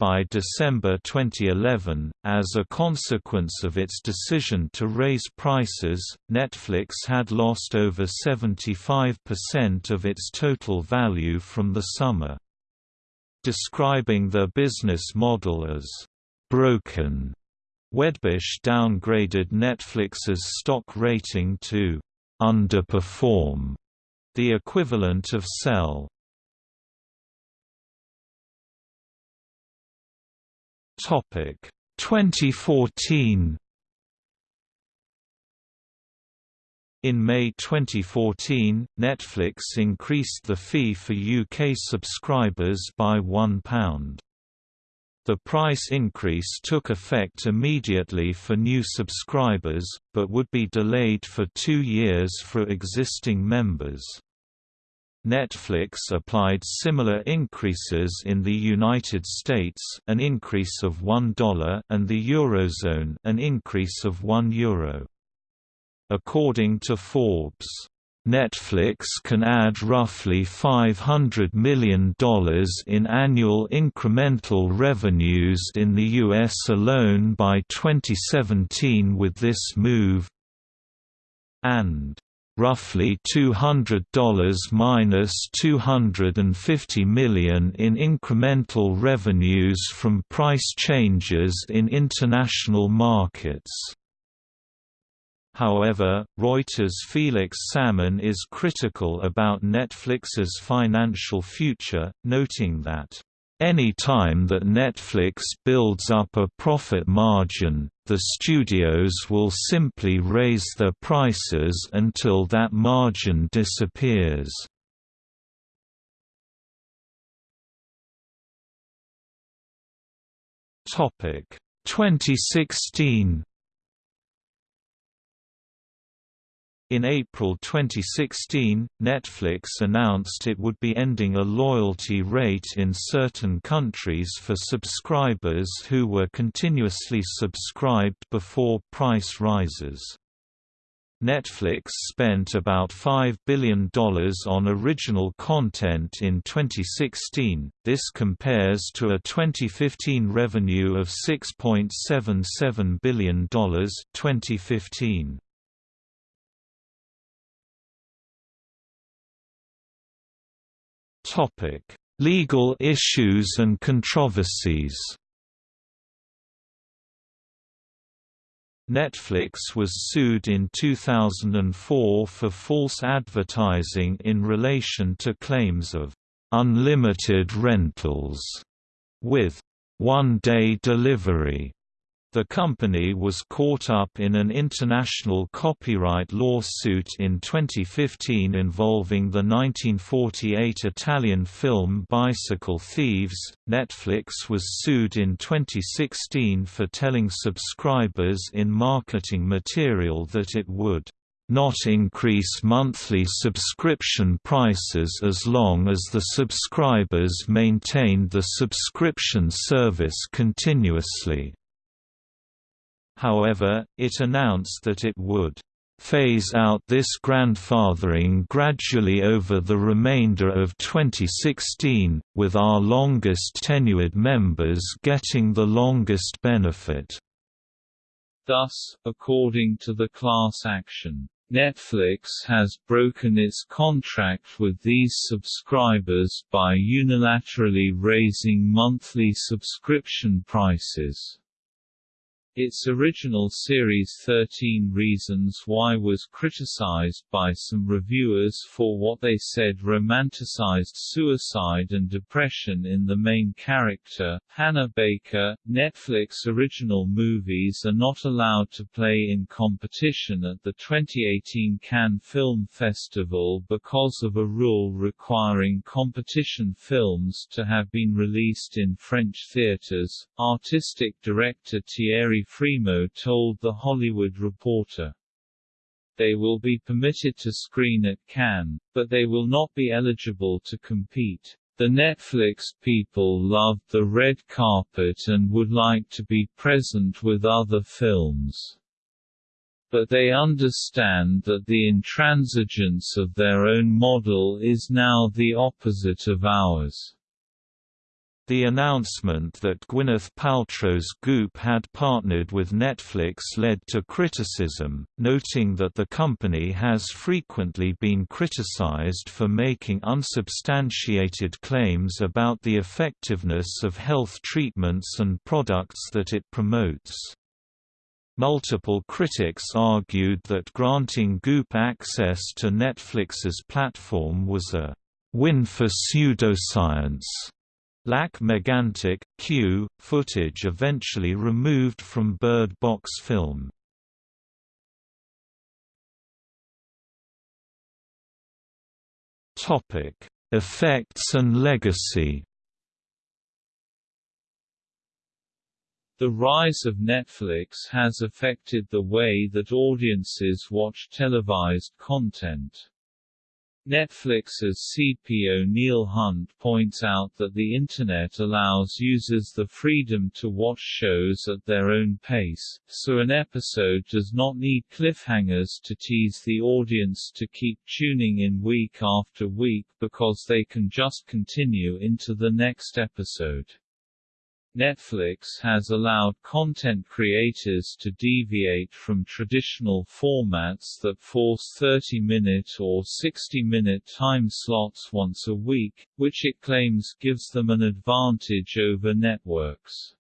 By December 2011, as a consequence of its decision to raise prices, Netflix had lost over 75% of its total value from the summer. Describing their business model as broken, Wedbush downgraded Netflix's stock rating to underperform, the equivalent of sell. Topic 2014 In May 2014, Netflix increased the fee for UK subscribers by £1. The price increase took effect immediately for new subscribers, but would be delayed for two years for existing members. Netflix applied similar increases in the United States an increase of $1 and the Eurozone an increase of €1 Euro. According to Forbes, Netflix can add roughly $500 million in annual incremental revenues in the U.S. alone by 2017 with this move, and roughly $200 minus 250 million in incremental revenues from price changes in international markets. However, Reuters' Felix Salmon is critical about Netflix's financial future, noting that any time that Netflix builds up a profit margin, the studios will simply raise their prices until that margin disappears. Topic 2016 In April 2016, Netflix announced it would be ending a loyalty rate in certain countries for subscribers who were continuously subscribed before price rises. Netflix spent about $5 billion on original content in 2016, this compares to a 2015 revenue of $6.77 billion 2015. Topic: Legal issues and controversies. Netflix was sued in 2004 for false advertising in relation to claims of unlimited rentals with one-day delivery the company was caught up in an international copyright lawsuit in 2015 involving the 1948 Italian film Bicycle Thieves. Netflix was sued in 2016 for telling subscribers in marketing material that it would not increase monthly subscription prices as long as the subscribers maintained the subscription service continuously. However, it announced that it would phase out this grandfathering gradually over the remainder of 2016, with our longest tenured members getting the longest benefit. Thus, according to the class action, Netflix has broken its contract with these subscribers by unilaterally raising monthly subscription prices. Its original series 13 Reasons Why was criticized by some reviewers for what they said romanticized suicide and depression in the main character, Hannah Baker. Netflix original movies are not allowed to play in competition at the 2018 Cannes Film Festival because of a rule requiring competition films to have been released in French theaters. Artistic director Thierry Frémaux told The Hollywood Reporter. They will be permitted to screen at Cannes, but they will not be eligible to compete. The Netflix people love the red carpet and would like to be present with other films. But they understand that the intransigence of their own model is now the opposite of ours. The announcement that Gwyneth Paltrow's Goop had partnered with Netflix led to criticism, noting that the company has frequently been criticized for making unsubstantiated claims about the effectiveness of health treatments and products that it promotes. Multiple critics argued that granting Goop access to Netflix's platform was a win for pseudoscience Lac-Mégantic, Q, footage eventually removed from Bird Box film. Topic: Effects and legacy. The rise of Netflix has affected the way that audiences watch televised content. Netflix's CPO Neil Hunt points out that the Internet allows users the freedom to watch shows at their own pace, so an episode does not need cliffhangers to tease the audience to keep tuning in week after week because they can just continue into the next episode. Netflix has allowed content creators to deviate from traditional formats that force 30-minute or 60-minute time slots once a week, which it claims gives them an advantage over networks.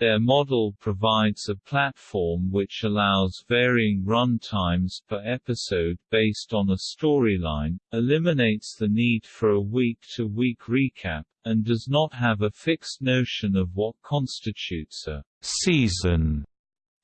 Their model provides a platform which allows varying run times per episode based on a storyline, eliminates the need for a week-to-week -week recap, and does not have a fixed notion of what constitutes a season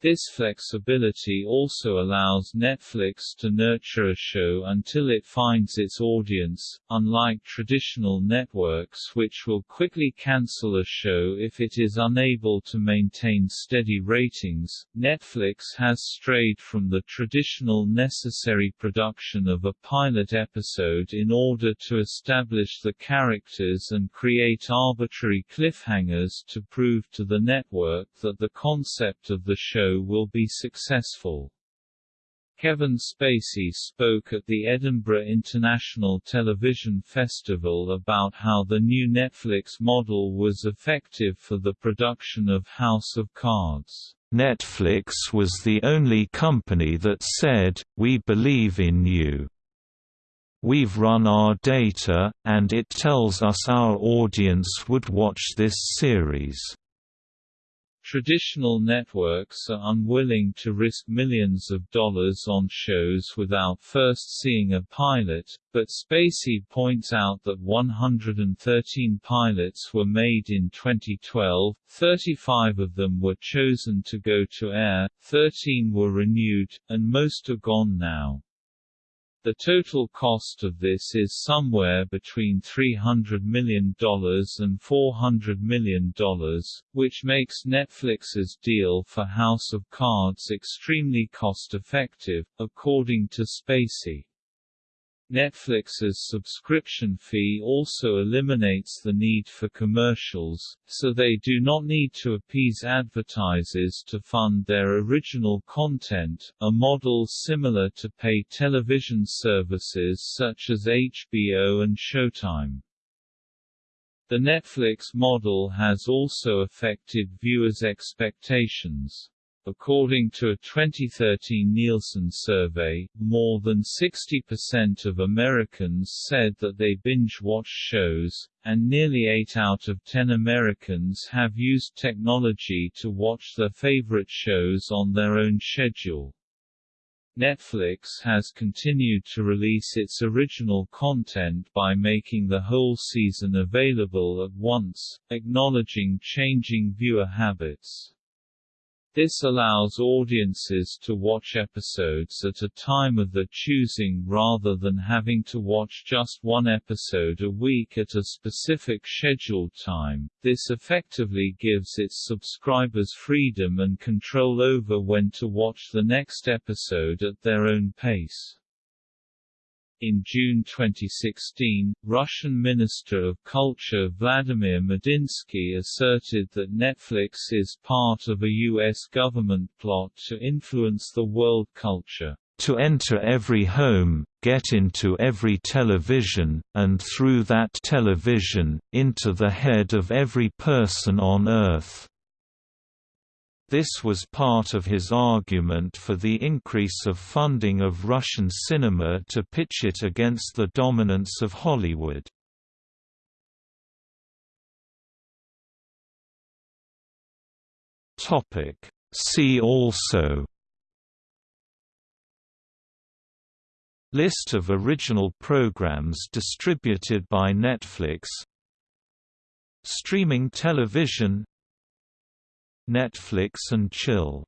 this flexibility also allows Netflix to nurture a show until it finds its audience, unlike traditional networks which will quickly cancel a show if it is unable to maintain steady ratings. Netflix has strayed from the traditional necessary production of a pilot episode in order to establish the characters and create arbitrary cliffhangers to prove to the network that the concept of the will be successful. Kevin Spacey spoke at the Edinburgh International Television Festival about how the new Netflix model was effective for the production of House of Cards. Netflix was the only company that said, we believe in you. We've run our data, and it tells us our audience would watch this series. Traditional networks are unwilling to risk millions of dollars on shows without first seeing a pilot, but Spacey points out that 113 pilots were made in 2012, 35 of them were chosen to go to air, 13 were renewed, and most are gone now. The total cost of this is somewhere between $300 million and $400 million, which makes Netflix's deal for House of Cards extremely cost-effective, according to Spacey. Netflix's subscription fee also eliminates the need for commercials, so they do not need to appease advertisers to fund their original content, a model similar to pay television services such as HBO and Showtime. The Netflix model has also affected viewers' expectations. According to a 2013 Nielsen survey, more than 60% of Americans said that they binge-watch shows, and nearly 8 out of 10 Americans have used technology to watch their favorite shows on their own schedule. Netflix has continued to release its original content by making the whole season available at once, acknowledging changing viewer habits. This allows audiences to watch episodes at a time of their choosing rather than having to watch just one episode a week at a specific scheduled time. This effectively gives its subscribers freedom and control over when to watch the next episode at their own pace. In June 2016, Russian Minister of Culture Vladimir Medinsky asserted that Netflix is part of a U.S. government plot to influence the world culture. to enter every home, get into every television, and through that television, into the head of every person on Earth." This was part of his argument for the increase of funding of Russian cinema to pitch it against the dominance of Hollywood. See also List of original programs distributed by Netflix Streaming television Netflix and Chill